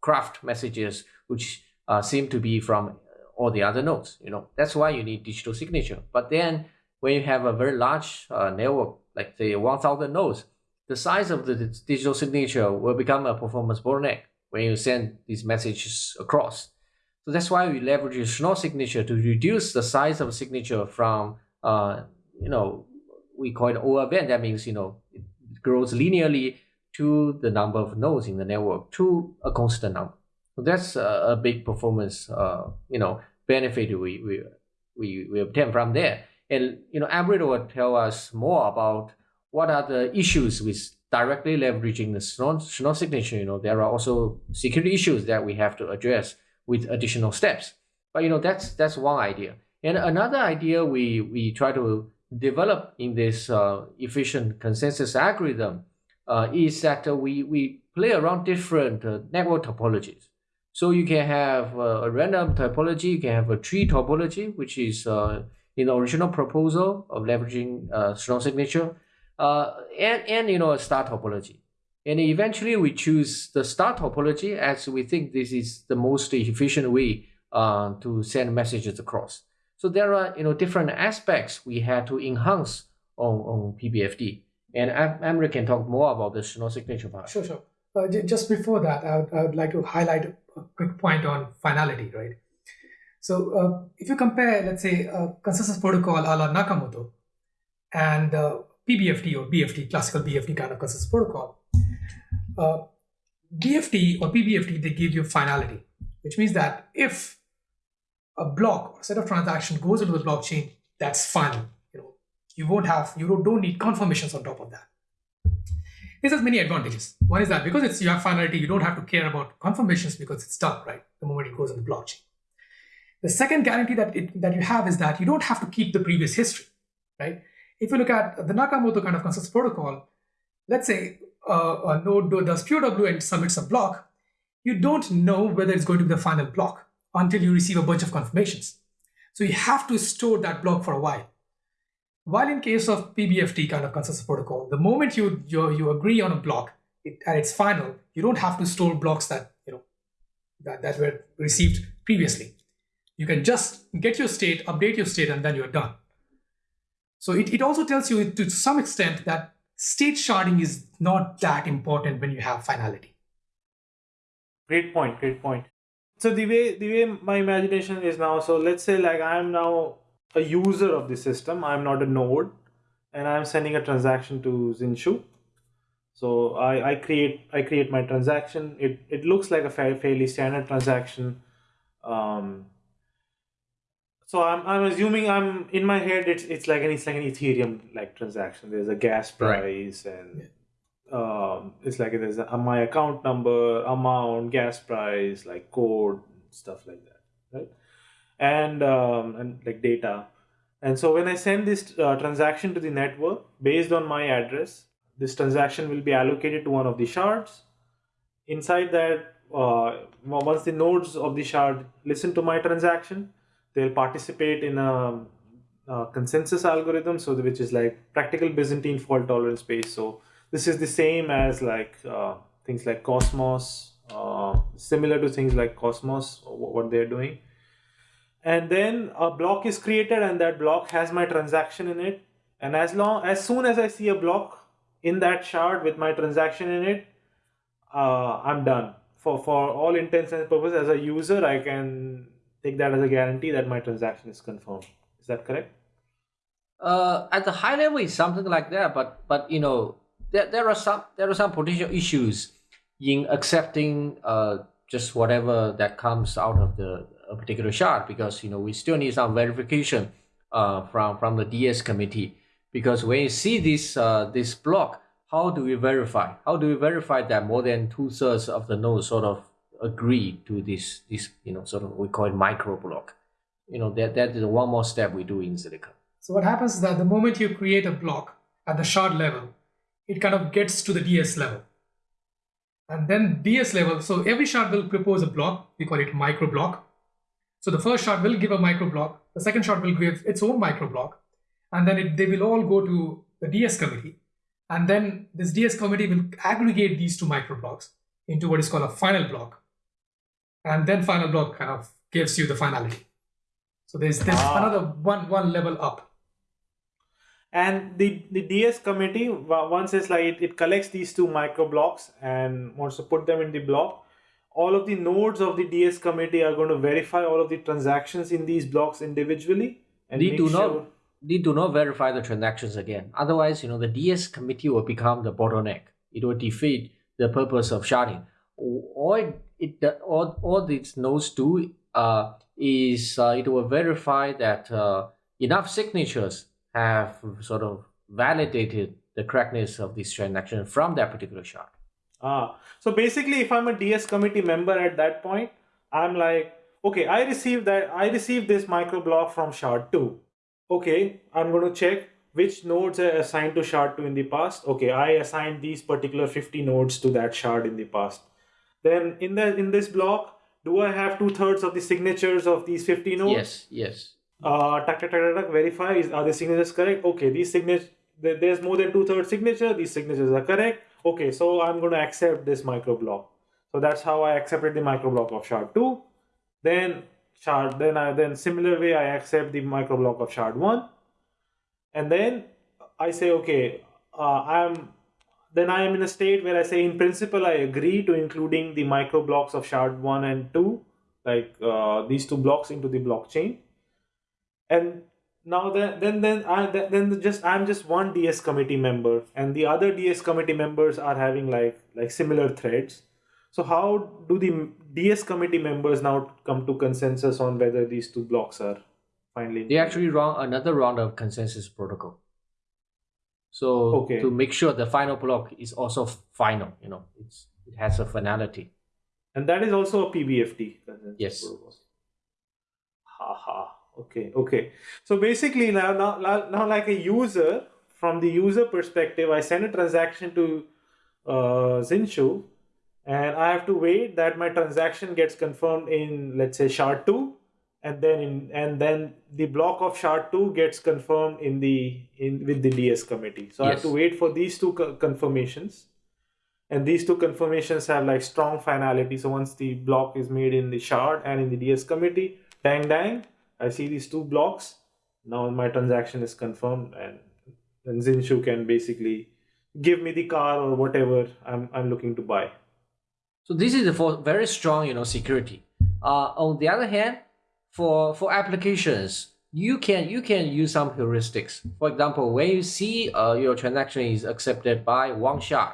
craft messages which uh, seem to be from all the other nodes. You know, that's why you need digital signature. But then when you have a very large uh, network, like say 1,000 nodes, the size of the digital signature will become a performance bottleneck when you send these messages across. So that's why we leverage Schnorr signature to reduce the size of signature from, uh, you know, we call it O of n. That means, you know, it grows linearly to the number of nodes in the network to a constant number. That's a, a big performance, uh, you know, benefit we, we, we, we obtain from there. And, you know, Amrit will tell us more about what are the issues with directly leveraging the Schnorr signature. You know, there are also security issues that we have to address with additional steps. But, you know, that's, that's one idea. And another idea we, we try to develop in this uh, efficient consensus algorithm uh, is that uh, we, we play around different uh, network topologies. So you can have a random topology, you can have a tree topology, which is uh, in the original proposal of leveraging uh, Schnorr signature, uh, and, and you know a star topology. And eventually we choose the star topology as we think this is the most efficient way uh, to send messages across. So there are you know different aspects we had to enhance on, on PBFT. And Amrit can talk more about the Schnorr signature part. Sure, sure. Uh, just before that, I would, I would like to highlight a quick point on finality, right? So uh, if you compare, let's say, a consensus protocol a la Nakamoto and uh, PBFT or BFT, classical BFT kind of consensus protocol, uh, BFT or PBFT, they give you finality, which means that if a block or set of transactions goes into the blockchain, that's final. You know, you won't have, you don't need confirmations on top of that. This has many advantages. One is that because it's you have finality, you don't have to care about confirmations because it's done, right? The moment it goes in the blockchain. The second guarantee that, it, that you have is that you don't have to keep the previous history, right? If you look at the Nakamoto kind of consensus protocol, let's say uh, a node does POW and submits a block, you don't know whether it's going to be the final block until you receive a bunch of confirmations. So you have to store that block for a while. While in case of PBFT kind of consensus protocol, the moment you you, you agree on a block it, and it's final, you don't have to store blocks that you know that, that were received previously. You can just get your state, update your state, and then you're done. So it, it also tells you to some extent that state sharding is not that important when you have finality. Great point, great point. So the way the way my imagination is now, so let's say like I'm now a user of the system, I'm not a node, and I'm sending a transaction to Xinshu. So I, I create I create my transaction. It it looks like a fairly standard transaction. Um, so I'm, I'm assuming I'm in my head it's it's like an it's like an Ethereum like transaction. There's a gas price right. and um, it's like there's a, my account number, amount, gas price, like code, stuff like that, right? And um, and like data. And so when I send this uh, transaction to the network based on my address, this transaction will be allocated to one of the shards. Inside that, uh, once the nodes of the shard listen to my transaction, they'll participate in a, a, consensus algorithm so which is like practical byzantine fault tolerance space so this is the same as like uh, things like cosmos uh, similar to things like cosmos what they're doing and then a block is created and that block has my transaction in it and as long as soon as i see a block in that shard with my transaction in it uh, i'm done for for all intents and purposes as a user i can take that as a guarantee that my transaction is confirmed. Is that correct? Uh, at the high level, it's something like that. But but you know, there, there are some there are some potential issues in accepting uh, just whatever that comes out of the a particular shard because you know we still need some verification uh, from from the DS committee because when you see this uh, this block, how do we verify? How do we verify that more than two thirds of the nodes sort of agree to this this you know sort of we call it micro block? You know that that is one more step we do in Zilliqa. So what happens is that the moment you create a block at the shard level, it kind of gets to the DS level. And then DS level, so every shard will propose a block, we call it micro block. So the first shard will give a micro block, the second shard will give its own micro block, and then it, they will all go to the DS committee. And then this DS committee will aggregate these two micro blocks into what is called a final block. And then final block kind of gives you the finality. So there's, there's Ah. another one, one level up. And the, the DS committee, once it's like it, it collects these two micro blocks and wants to put them in the block, all of the nodes of the DS committee are going to verify all of the transactions in these blocks individually. And They do sure- not they do not verify the transactions again. Otherwise, you know, the DS committee will become the bottleneck. It will defeat the purpose of sharding. All it, it all, all these nodes do uh, is uh, it will verify that uh, enough signatures have sort of validated the correctness of this transaction from that particular shard. Ah, so basically, if I'm a DS committee member at that point, I'm like, okay, I received that, I received this micro block from shard two. Okay, I'm going to check which nodes are assigned to shard two in the past. Okay, I assigned these particular 50 nodes to that shard in the past. Then in the in this block, do I have two thirds of the signatures of these 50 nodes? Yes, yes. uh, tuck, tuck, tuck, tuck, tuck, verify is are the signatures correct? Okay, these signatures there's more than two thirds signature. These signatures are correct. Okay, so I'm going to accept this micro block. So that's how I accepted the micro block of shard two. Then shard then I then similar way I accept the micro block of shard one, and then I say okay, uh, I'm then I am in a state where I say in principle I agree to including the micro blocks of shard one and two, like uh, these two blocks into the blockchain and now then then then I then just I'm just one DS committee member and the other DS committee members are having like like similar threads. So how do the DS committee members now come to consensus on whether these two blocks are finally They actually run another round of consensus protocol. So Okay. to make sure the final block is also final, you know, it's it has a finality. and that is also a PBFT consensus Yes. protocol. Ha ha. Okay. Okay. So basically now now now like a user from the user perspective, I send a transaction to uh, Xinshu, and I have to wait that my transaction gets confirmed in let's say shard two, and then in and then the block of shard two gets confirmed in the in with the DS committee. So I have to wait for these two co- confirmations and these two confirmations have like strong finality so once the block is made in the shard and in the ds committee dang dang i see these two blocks now my transaction is confirmed and then Xinshu can basically give me the car or whatever i'm, I'm looking to buy So this is for very strong, you know, security. Uh, on the other hand, for for applications, you can you can use some heuristics. For example, when you see uh, your transaction is accepted by one shard,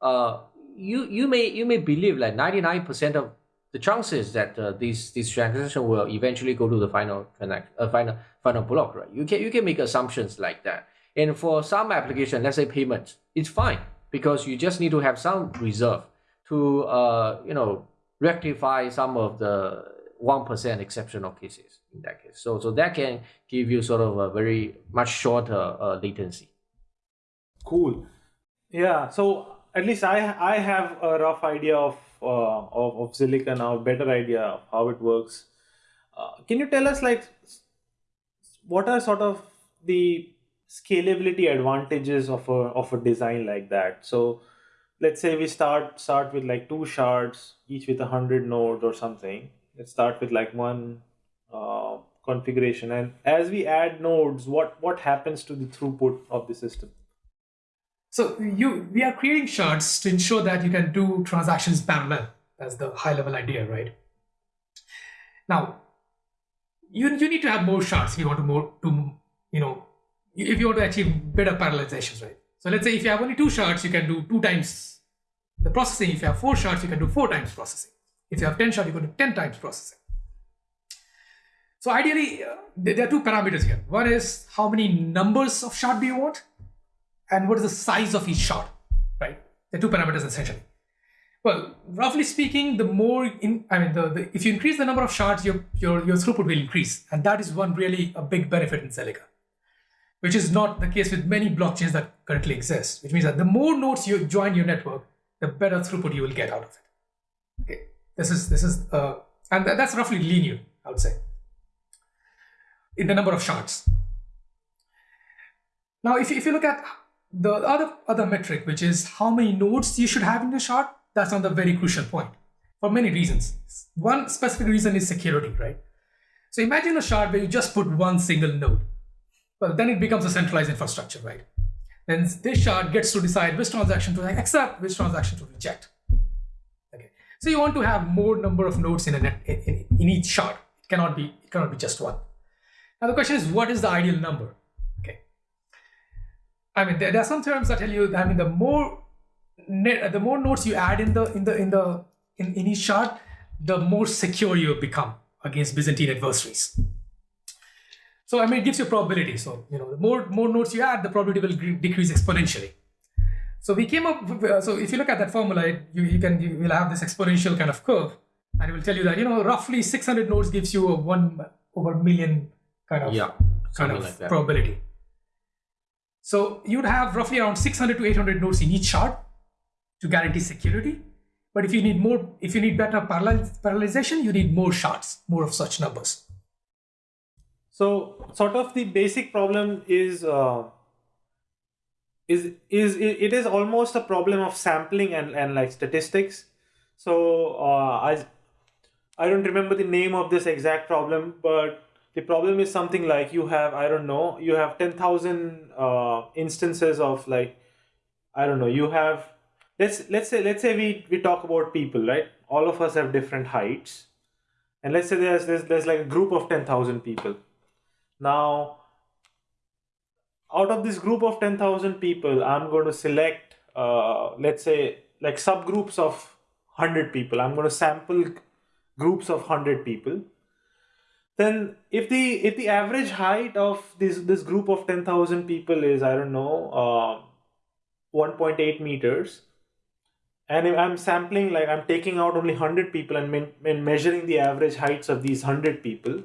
uh, you you may you may believe like ninety nine percent of the chances that uh, this this transaction will eventually go to the final transaction, uh, final final block, right? You can you can make assumptions like that. And for some application, let's say payments, it's fine because you just need to have some reserve to uh, you know rectify some of the one percent exceptional cases in that case. So so that can give you sort of a very much shorter uh, latency. cool yeah so at least i i have a rough idea of uh, of, of now a better idea of how it works. Uh, can you tell us like what are sort of the scalability advantages of a of a design like that? So let's say we start start with like two shards each with a hundred nodes or something. Let's start with like one uh, configuration. And as we add nodes what what happens to the throughput of the system So you we are creating shards to ensure that you can do transactions parallel. That's the high level idea, right? Now, you, you need to have more shards if you want to more to you know if you want to achieve better parallelizations, right? So let's say if you have only two shards, you can do two times the processing. If you have four shards, you can do four times processing. If you have 10 shard, you can do 10 times processing. So ideally, uh, there are two parameters here. One is how many numbers of shard do you want? And what is the size of each shard, right? The two parameters essentially. Well, roughly speaking, the more in, I mean, the, the, if you increase the number of shards, your, your, your throughput will increase. And that is one really a big benefit in Zilliqa, which is not the case with many blockchains that currently exist, which means that the more nodes you join your network, the better throughput you will get out of it. Okay, this is, this is, uh, and that's roughly linear, I would say, in the number of shards. Now, if if you look at the other, other metric, which is how many nodes you should have in the shard, that's another very crucial point for many reasons. One specific reason is security, right? So imagine a shard where you just put one single node. Well, then it becomes a centralized infrastructure, right? Then this shard gets to decide which transaction to accept, which transaction to reject. Okay. So you want to have more number of nodes in, a net, in, in each shard. It cannot be it cannot be just one. Now the question is, what is the ideal number? I mean, there, there are some terms that tell you. I mean, the more the more nodes you add in the in the in the in, in each shard, the more secure you become against Byzantine adversaries. So I mean, it gives you probability. So you know, the more more nodes you add, the probability will decrease exponentially. So we came up. With, uh, so if you look at that formula, you you can you will have this exponential kind of curve, and it will tell you that you know roughly 600 nodes gives you a one over million kind of yeah, kind of like probability. So you would have roughly around 600 to 800 nodes in each shard to guarantee security. But if you need more, if you need better parallelization, you need more shards, more of such numbers. So sort of the basic problem is uh, is is it is almost a problem of sampling and and like statistics. So uh, I I don't remember the name of this exact problem, but the problem is something like you have I don't know you have ten thousand uh, instances of like I don't know you have let's let's say let's say we we talk about people right? All of us have different heights. And let's say there's there's, there's like a group of 10000 people. Now out of this group of 10000 people i'm going to select uh, let's say like subgroups of 100 people. I'm going to sample groups of 100 people then if the if the average height of this this group of 10000 people is i don't know uh, 1.8 meters and I'm sampling like I'm taking out only 100 people and, and measuring the average heights of these 100 people,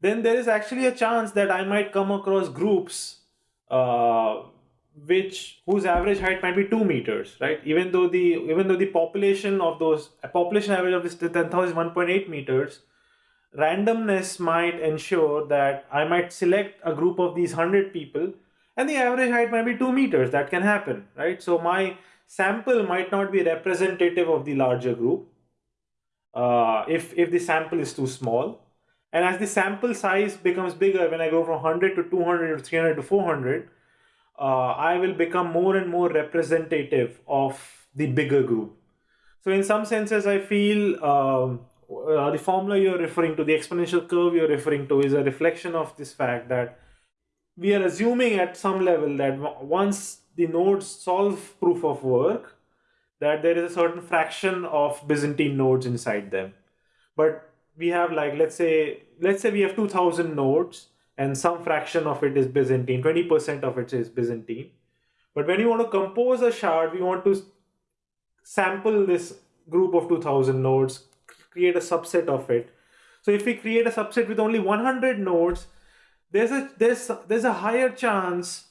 then there is actually a chance that I might come across groups uh, which whose average height might be 2 meters, right? Even though the even though the population of those population average of this 10,000 is 1.8 meters, randomness might ensure that I might select a group of these 100 people and the average height might be 2 meters. That can happen, right? So my sample might not be representative of the larger group uh, if, if the sample is too small. And as the sample size becomes bigger, when I go from 100 to 200 to 300 to 400, uh, I will become more and more representative of the bigger group. So in some senses, I feel um, uh, the formula you're referring to, the exponential curve you're referring to is a reflection of this fact that we are assuming at some level that once the nodes solve proof of work that there is a certain fraction of Byzantine nodes inside them. But we have like let's say let's say we have 2000 nodes and some fraction of it is Byzantine, 20% of it is Byzantine. But when you want to compose a shard, we want to sample this group of 2000 nodes, create a subset of it. So if we create a subset with only 100 nodes, there's a there's there's a higher chance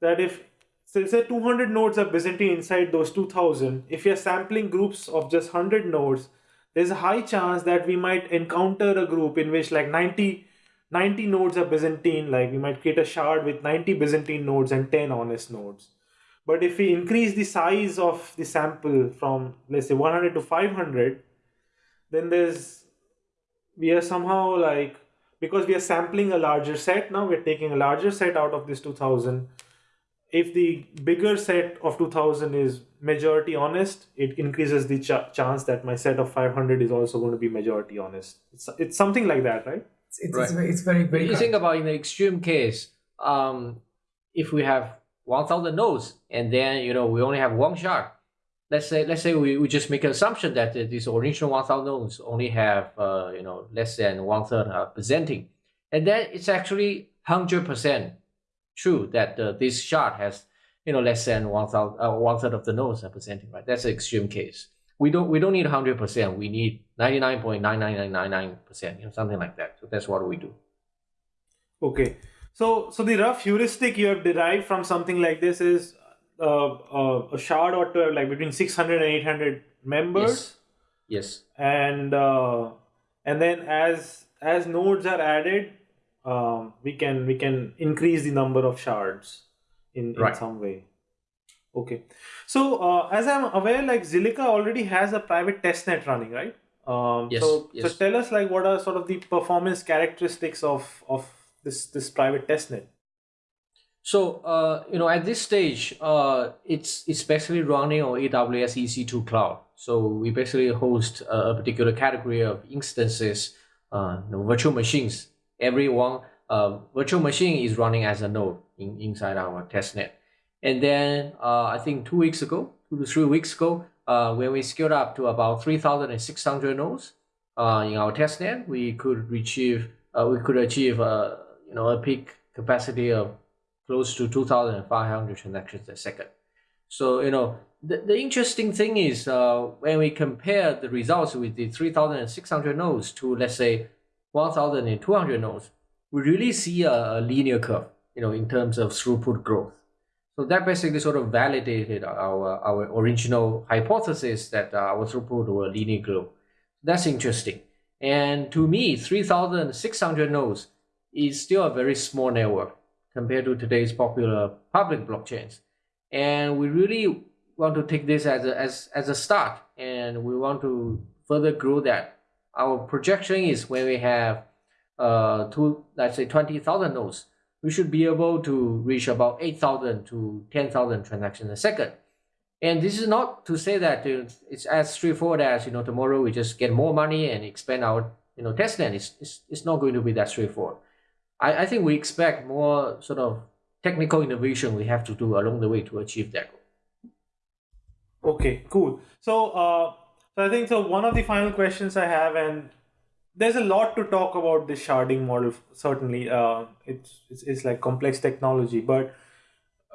that if so say 200 nodes are Byzantine inside those 2000. If you're sampling groups of just 100 nodes, there's a high chance that we might encounter a group in which like 90, 90 nodes are Byzantine, like we might create a shard with 90 Byzantine nodes and 10 honest nodes. But if we increase the size of the sample from let's say 100 to 500, then there's, we are somehow like, because we are sampling a larger set now, we're taking a larger set out of this 2000, if the bigger set of 2000 is majority honest, it increases the ch- chance that my set of 500 is also going to be majority honest. It's, it's something like that, right? It's, it's, right. it's, very, it's very, very You think about in the extreme case, um, if we have 1000 nodes and then, you know, we only have one shard, let's say let's say we, we just make an assumption that these original 1000 nodes only have uh, you know less than one third are Byzantine. And then it's actually 100% true that uh, this shard has you know less than 1000 uh, one third of the nodes are Byzantine right? That's an extreme case. We don't we don't need 100% we need 99.99999% you know something like that. So that's what we do. Okay. So so the rough heuristic you have derived from something like this is a shard ought to have like between 600 and 800 members. Yes, yes. and uh, and then as as nodes are added um, we can we can increase the number of shards in, in some way. Okay. So uh, as i'm aware like zilliqa already has a private testnet running right? Um, Yes, so yes. so tell us like what are sort of the performance characteristics of of this this private testnet So, uh, you know, at this stage, uh, it's it's basically running on AWS EC2 cloud. So we basically host a, particular category of instances, uh, you know, virtual machines. Every one uh, virtual machine is running as a node in, inside our testnet. And then uh, I think two weeks ago, two to three weeks ago, uh, when we scaled up to about 3,600 nodes uh, in our testnet, we could achieve uh, we could achieve uh, you know a peak capacity of close to 2,500 transactions a second. So, you know, the, the interesting thing is uh, when we compare the results with the 3,600 nodes to, let's say, 1,200 nodes, we really see a, a linear curve, you know, in terms of throughput growth. So that basically sort of validated our, our original hypothesis that uh, our throughput will linear grow. That's interesting. And to me, 3,600 nodes is still a very small network compared to today's popular public blockchains. And we really want to take this as a, as, as a start and we want to further grow that. Our projection is when we have uh, two, let's say 20,000 nodes, we should be able to reach about 8,000 to 10,000 transactions a second. And this is not to say that it's as straightforward as, you know, tomorrow we just get more money and expand our, you know, testnet. It's, it's, it's not going to be that straightforward. I, I think we expect more sort of technical innovation we have to do along the way to achieve that goal. Okay, cool. So, uh, so I think so. One of the final questions I have, and there's a lot to talk about this sharding model. Certainly, uh, it's, it's it's like complex technology, but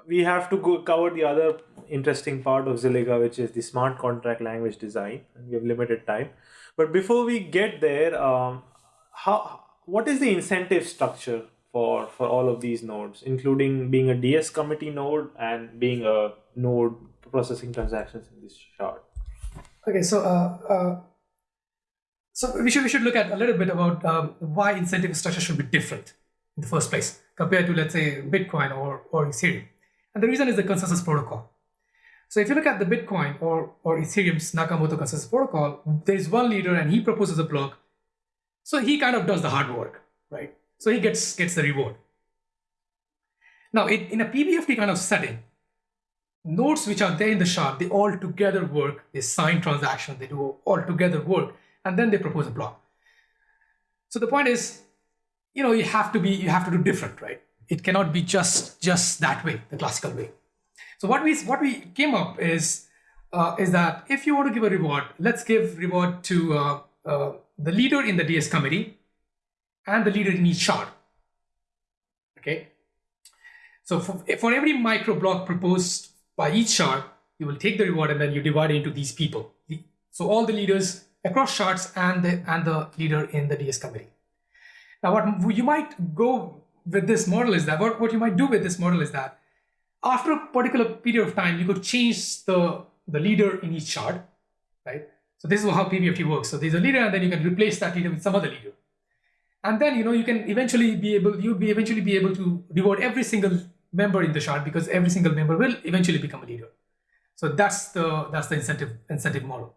we have to go cover the other interesting part of Zilliqa, which is the smart contract language design. And we have limited time, but before we get there, um, how what is the incentive structure for for all of these nodes, including being a DS committee node and being a node processing transactions in this shard? Okay, so uh, uh, so we should we should look at a little bit about um, why incentive structure should be different in the first place compared to let's say Bitcoin or or Ethereum, and the reason is the consensus protocol. So if you look at the Bitcoin or or Ethereum's Nakamoto consensus protocol, there is one leader and he proposes a block, so he kind of does the hard work, right? So he gets gets the reward. Now, in, in a PBFT kind of setting, nodes which are there in the shard, they all together work, they sign transactions, they do all together work, and then they propose a block. So the point is, you know, you have to be, you have to do different, right? It cannot be just just that way, the classical way. So what we what we came up is uh, is that if you want to give a reward, let's give reward to uh, uh, the leader in the DS committee and the leader in each shard. Okay. So for, for every micro block proposed by each shard, you will take the reward and then you divide it into these people. So all the leaders across shards and the and the leader in the DS committee. Now, what you might go with this model is that what, what you might do with this model is that after a particular period of time, you could change the the leader in each shard, right? So this is how PBFT works. So there's a leader, and then you can replace that leader with some other leader, and then you know you can eventually be able you'll be eventually be able to reward every single member in the shard because every single member will eventually become a leader. So that's the that's the incentive incentive model.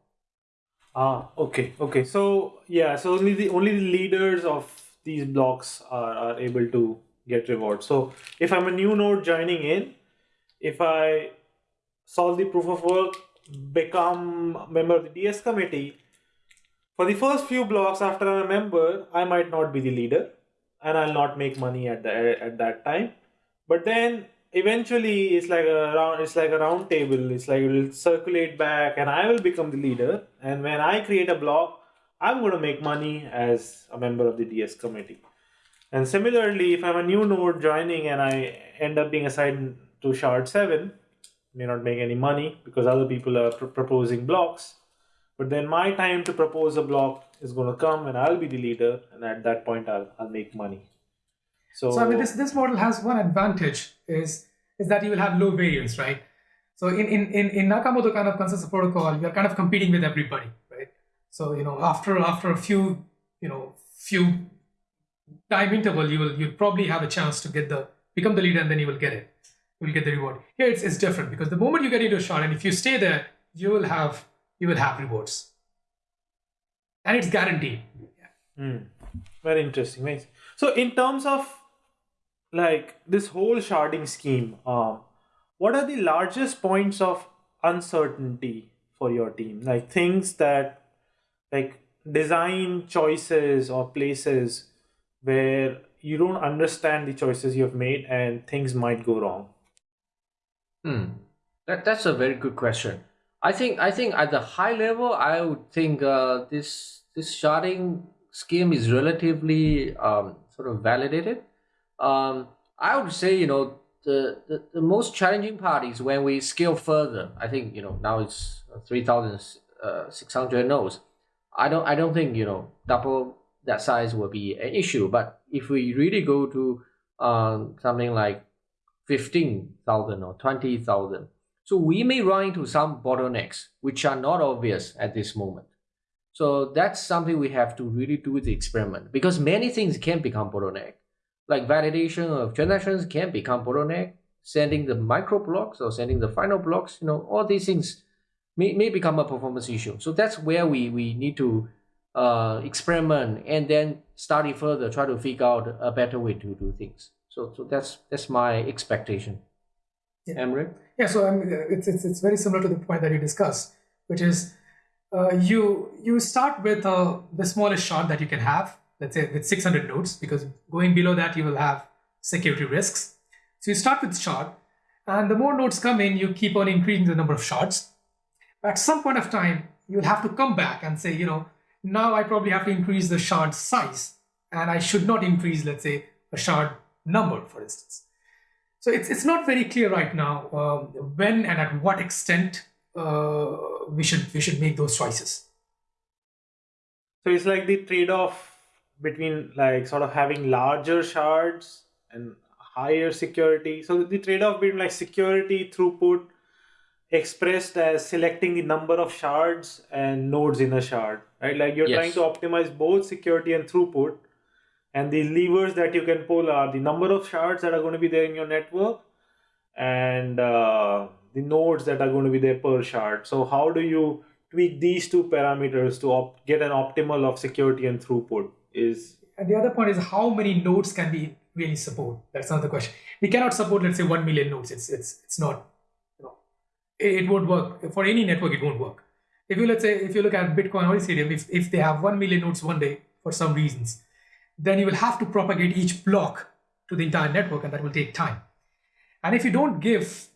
Ah, okay, okay. So yeah, so only the only the leaders of these blocks are, are able to get rewards. So if I'm a new node joining in, if I solve the proof of work, become a member of the DS committee, for the first few blocks after I'm a member, I might not be the leader and I'll not make money at the at that time. But then eventually it's like a round it's like a round table. It's like it will circulate back and i will become the leader. And when i create a block i'm going to make money as a member of the ds committee. And similarly if i'm a new node joining and i end up being assigned to shard 7 may not make any money because other people are pr- proposing blocks but then my time to propose a block is going to come and i'll be the leader and at that point i'll, I'll make money so, So I mean, this this model has one advantage is is that you will have low variance, right? So in in in, in Nakamoto kind of consensus protocol, you're kind of competing with everybody, right? So you know after after a few you know few time interval, you will you'll probably have a chance to get the become the leader, and then you will get it. Will get the reward. Here it's, it's different because the moment you get into a shard, and if you stay there, you will have you will have rewards, and it's guaranteed. Hmm. very interesting so in terms of like this whole sharding scheme um, what are the largest points of uncertainty for your team like things that like design choices or places where you don't understand the choices you have made and things might go wrong Hmm. That, that's a very good question. I think I think at the high level, I would think uh, this this sharding scheme is relatively um, sort of validated. Um, I would say you know the, the the most challenging part is when we scale further. I think you know now it's three thousand uh, six hundred nodes. I don't I don't think you know double that size will be an issue. But if we really go to um, something like 15,000 or 20,000. So we may run into some bottlenecks which are not obvious at this moment. So that's something we have to really do with the experiment because many things can become bottleneck. Like validation of transactions can become bottleneck, sending the micro blocks or sending the final blocks, you know, all these things may, may become a performance issue. So that's where we, we need to uh, experiment and then study further, try to figure out a better way to do things. So, so that's that's my expectation. Yeah. Amrit? Yeah, so um, it's, it's it's very similar to the point that you discussed, which is uh, you you start with uh, the smallest shard that you can have, let's say with 600 nodes, because going below that you will have security risks. So you start with shard, and the more nodes come in, you keep on increasing the number of shards. At some point of time, you'll have to come back and say, you know, now I probably have to increase the shard size, and I should not increase, let's say, a shard number, for instance. So it's, it's not very clear right now um, when and at what extent uh, we should we should make those choices. So it's like the trade off between like sort of having larger shards and higher security. So the trade off between like security throughput expressed as selecting the number of shards and nodes in a shard, right? Like you're trying to optimize both security and throughput. And the levers that you can pull are the number of shards that are going to be there in your network and uh, the nodes that are going to be there per shard. So how do you tweak these two parameters to get an optimal of security and throughput? Is And the other point is how many nodes can we really support? That's another question. We cannot support, let's say, one million nodes. It's it's it's not, you know, it, it won't work for any network. It won't work. If you let's say if you look at Bitcoin or Ethereum, if if they have one million nodes one day for some reasons, then you will have to propagate each block to the entire network, and that will take time. And if you don't give,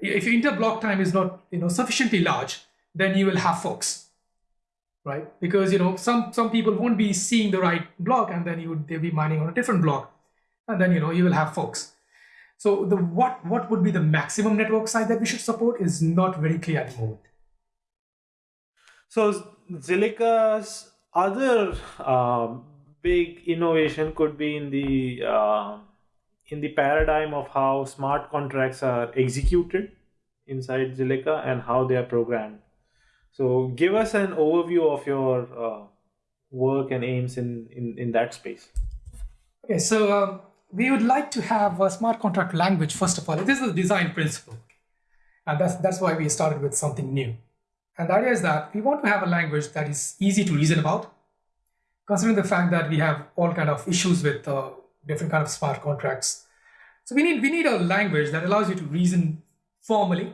if your inter-block time is not you know sufficiently large, then you will have forks right? Because you know some some people won't be seeing the right block, and then you would they'll be mining on a different block, and then you know you will have forks. So the what what would be the maximum network size that we should support is not very clear at the moment. so Zilliqa's other um, big innovation could be in the uh, in the paradigm of how smart contracts are executed inside Zilliqa and how they are programmed. So give us an overview of your uh, work and aims in, in, in that space. Okay, so um, we would like to have a smart contract language first of all. This is the design principle, and that's that's why we started with something new. And the idea is that we want to have a language that is easy to reason about, considering the fact that we have all kind of issues with uh, different kind of smart contracts. So we need we need a language that allows you to reason formally,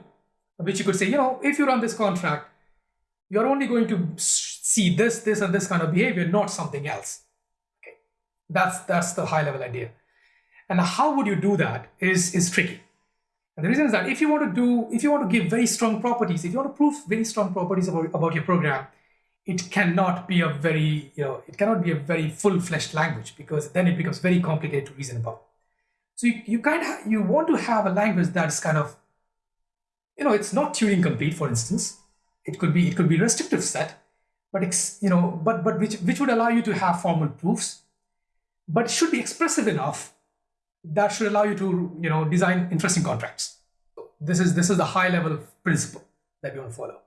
which you could say, you know, if you run this contract, you're only going to see this, this, and this kind of behavior, not something else. Okay, that's that's the high level idea. And how would you do that is is tricky. And the reason is that if you want to do, if you want to give very strong properties, if you want to prove very strong properties about, about your program, it cannot be a very, you know, it cannot be a very full-fledged language because then it becomes very complicated to reason about. So you, you kind of you want to have a language that's kind of, you know, it's not Turing complete, for instance. It could be it could be restrictive set, but it's you know, but but which which would allow you to have formal proofs, but should be expressive enough that should allow you to you know design interesting contracts. This is this is the high level principle that we want to follow.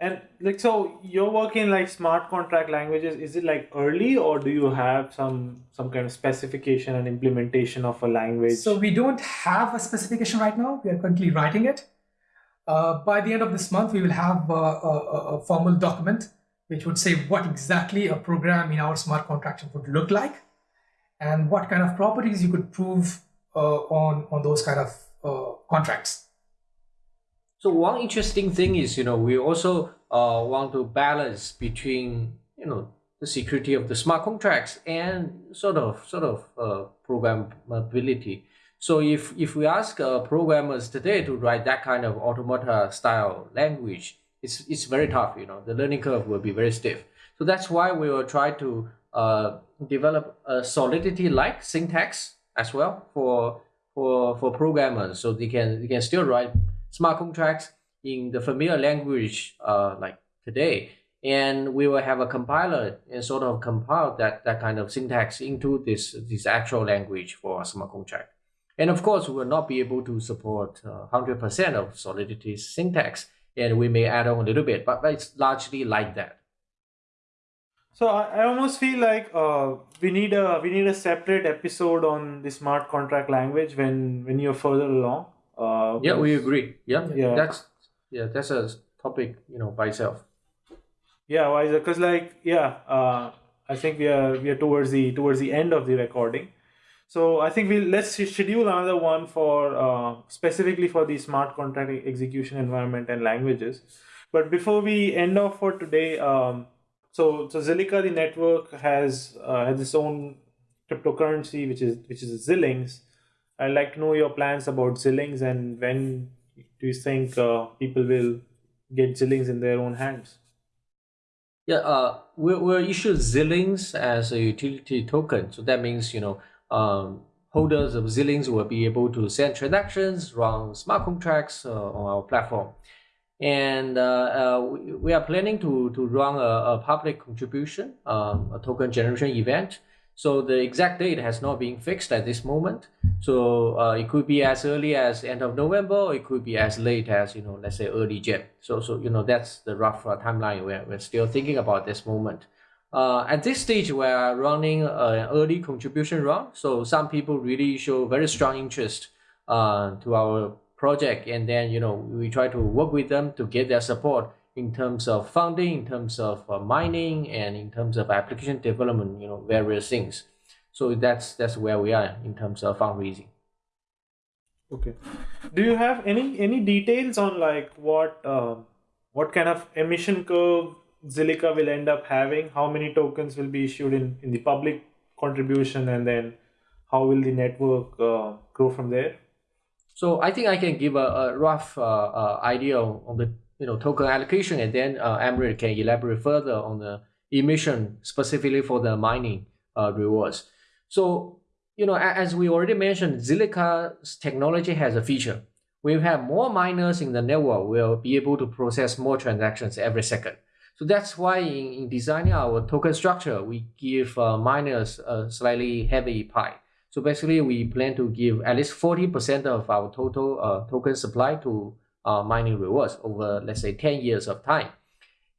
And like so you're working like smart contract languages, is it like early or do you have some some kind of specification and implementation of a language? So we don't have a specification right now. We are currently writing it. Uh, by the end of this month, we will have a, a, a, formal document which would say what exactly a program in our smart contract would look like and what kind of properties you could prove uh, on, on those kind of uh, contracts. So one interesting thing is, you know, we also uh, want to balance between, you know, the security of the smart contracts and sort of sort of uh, programmability. So if if we ask uh, programmers today to write that kind of automata style language, it's it's very tough. You know, the learning curve will be very stiff. So that's why we will try to uh, develop a Solidity like syntax as well for for for programmers, so they can they can still write smart contracts in the familiar language uh, like today. And we will have a compiler and sort of compile that, that kind of syntax into this, this actual language for a smart contract. And of course, we will not be able to support 100% uh, of Solidity's syntax, and we may add on a little bit, but, but it's largely like that. So I, I almost feel like uh, we need a we need a separate episode on the smart contract language when when you're further along uh, yeah, we agree. Yeah, yeah, that's yeah, that's a topic you know by itself. Yeah, why? Because like yeah, uh, I think we are we are towards the towards the end of the recording. So I think we let's schedule another one for uh, specifically for the smart contract execution environment and languages. But before we end off for today, um, so so Zilliqa the network has uh, has its own cryptocurrency which is which is Zillings, I'd like to know your plans about Zillings and when do you think uh, people will get Zillings in their own hands? Yeah, uh, we'll, we'll issue Zillings as a utility token. So that means, you know, um, holders of Zillings will be able to send transactions, run smart contracts uh, on our platform. And uh, uh, we, we are planning to, to run a, a public contribution, um, a token generation event so the exact date has not been fixed at this moment. So uh, it could be as early as end of November, or it could be as late as you know, let's say early Jan. So so you know that's the rough uh, timeline we're we're still thinking about this moment. Uh, at this stage, we are running an early contribution round. So some people really show very strong interest uh, to our project, and then you know we try to work with them to get their support in terms of funding, in terms of uh, mining, and in terms of application development, you know, various things. So that's that's where we are in terms of fundraising. Okay. Do you have any any details on like what uh, what kind of emission curve Zilliqa will end up having? How many tokens will be issued in in the public contribution, and then how will the network uh, grow from there? So I think I can give a, a rough uh, uh idea on the you know token allocation, and then uh, can elaborate further on the emission specifically for the mining uh, rewards. So you know, as we already mentioned, Zilliqa's technology has a feature. We have more miners in the network, we'll be able to process more transactions every second. So that's why in, in designing our token structure, we give uh, miners a slightly heavy pie. So basically, we plan to give at least 40% of our total uh, token supply to uh, mining rewards over, let's say, 10 years of time.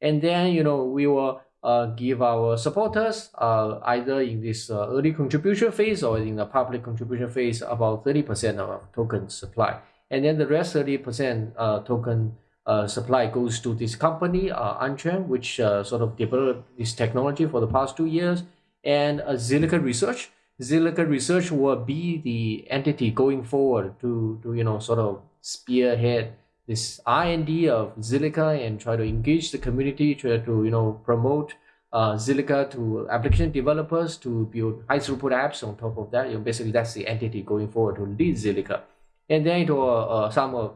And then, you know, we will uh, give our supporters uh, either in this uh, early contribution phase or in the public contribution phase about 30% of token supply. And then the rest 30% uh, token uh, supply goes to this company, uh, Anquan, which uh, sort of developed this technology for the past two years, and uh, Zilliqa Research. Zilliqa Research will be the entity going forward to, to you know, sort of spearhead this R&D of Zilliqa and try to engage the community, try to you know promote uh, Zilliqa to application developers to build high throughput apps on top of that. You know, basically, that's the entity going forward to lead Zilliqa. and then it will uh, some of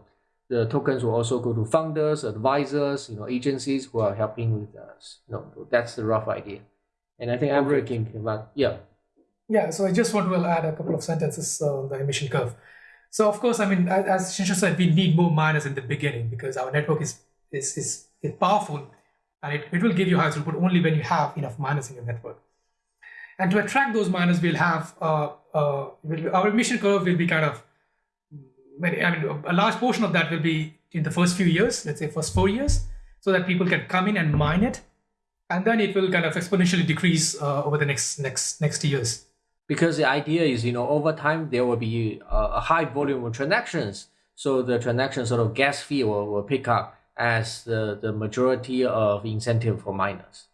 the tokens will also go to founders, advisors, you know, agencies who are helping with us. You know, that's the rough idea. And I think I'm working about yeah. Yeah, so I just want to add a couple of sentences on the emission curve. So of course, I mean, as, Xinshu said, we need more miners in the beginning because our network is is is, is powerful, and it, it will give you high throughput only when you have enough miners in your network. And to attract those miners, we'll have uh, uh, will, our emission curve will be kind of, I mean, a large portion of that will be in the first few years, let's say first four years, so that people can come in and mine it, and then it will kind of exponentially decrease uh, over the next next next years. Because the idea is you know over time there will be a, a high volume of transactions so the transaction sort of gas fee will, will pick up as the, the majority of incentive for miners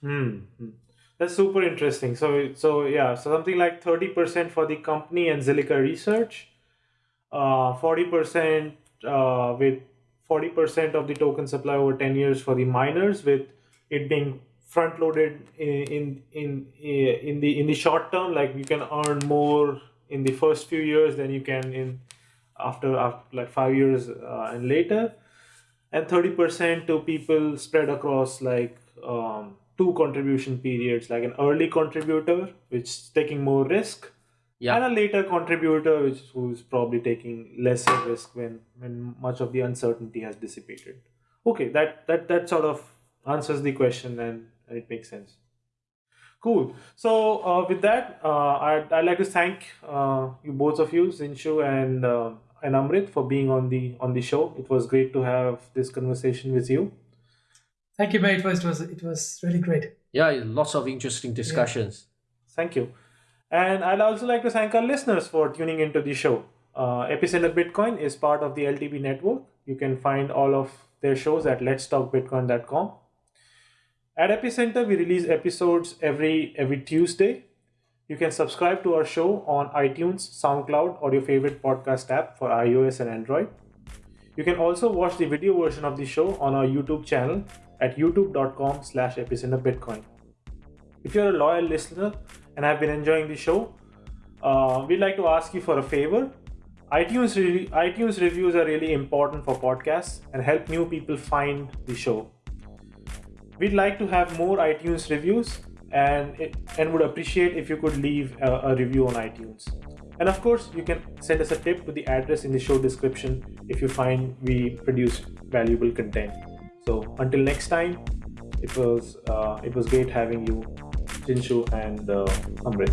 Hmm. hmm. That's super interesting. So, so yeah, so something like thirty percent for the company and Zilliqa Research, uh, forty percent uh, with forty percent of the token supply over ten years for the miners, with it being front loaded in in in in the in the short term. Like you can earn more in the first few years than you can in after after like five years uh, and later and 30% to people spread across like um, two contribution periods like an early contributor which is taking more risk yeah and a later contributor which who's probably taking lesser risk when when much of the uncertainty has dissipated okay that that that sort of answers the question and it makes sense cool so uh, with that uh, I'd, I'd like to thank uh, you both of you Xinshu and uh, and amrit for being on the on the show it was great to have this conversation with you Thank you, mate. It was, it was, it was really great. yeah lots of interesting discussions Thank you. And I'd also like to thank our listeners for tuning into the show. Uh, Epicenter Bitcoin is part of the LTB network. You can find all of their shows at letstalkbitcoin.com. At Epicenter, we release episodes every every Tuesday. You can subscribe to our show on iTunes, SoundCloud, or your favorite podcast app for iOS and Android. You can also watch the video version of the show on our YouTube channel at youtube.com slash epicenterbitcoin. If you're a loyal listener and have been enjoying the show, uh, we'd like to ask you for a favor. iTunes re- iTunes reviews are really important for podcasts and help new people find the show. We'd like to have more iTunes reviews and it, and would appreciate if you could leave a, a review on iTunes. And of course, you can send us a tip to the address in the show description if you find we produce valuable content. So until next time, it was uh, it was great having you, Xinshu and uh, Amrit.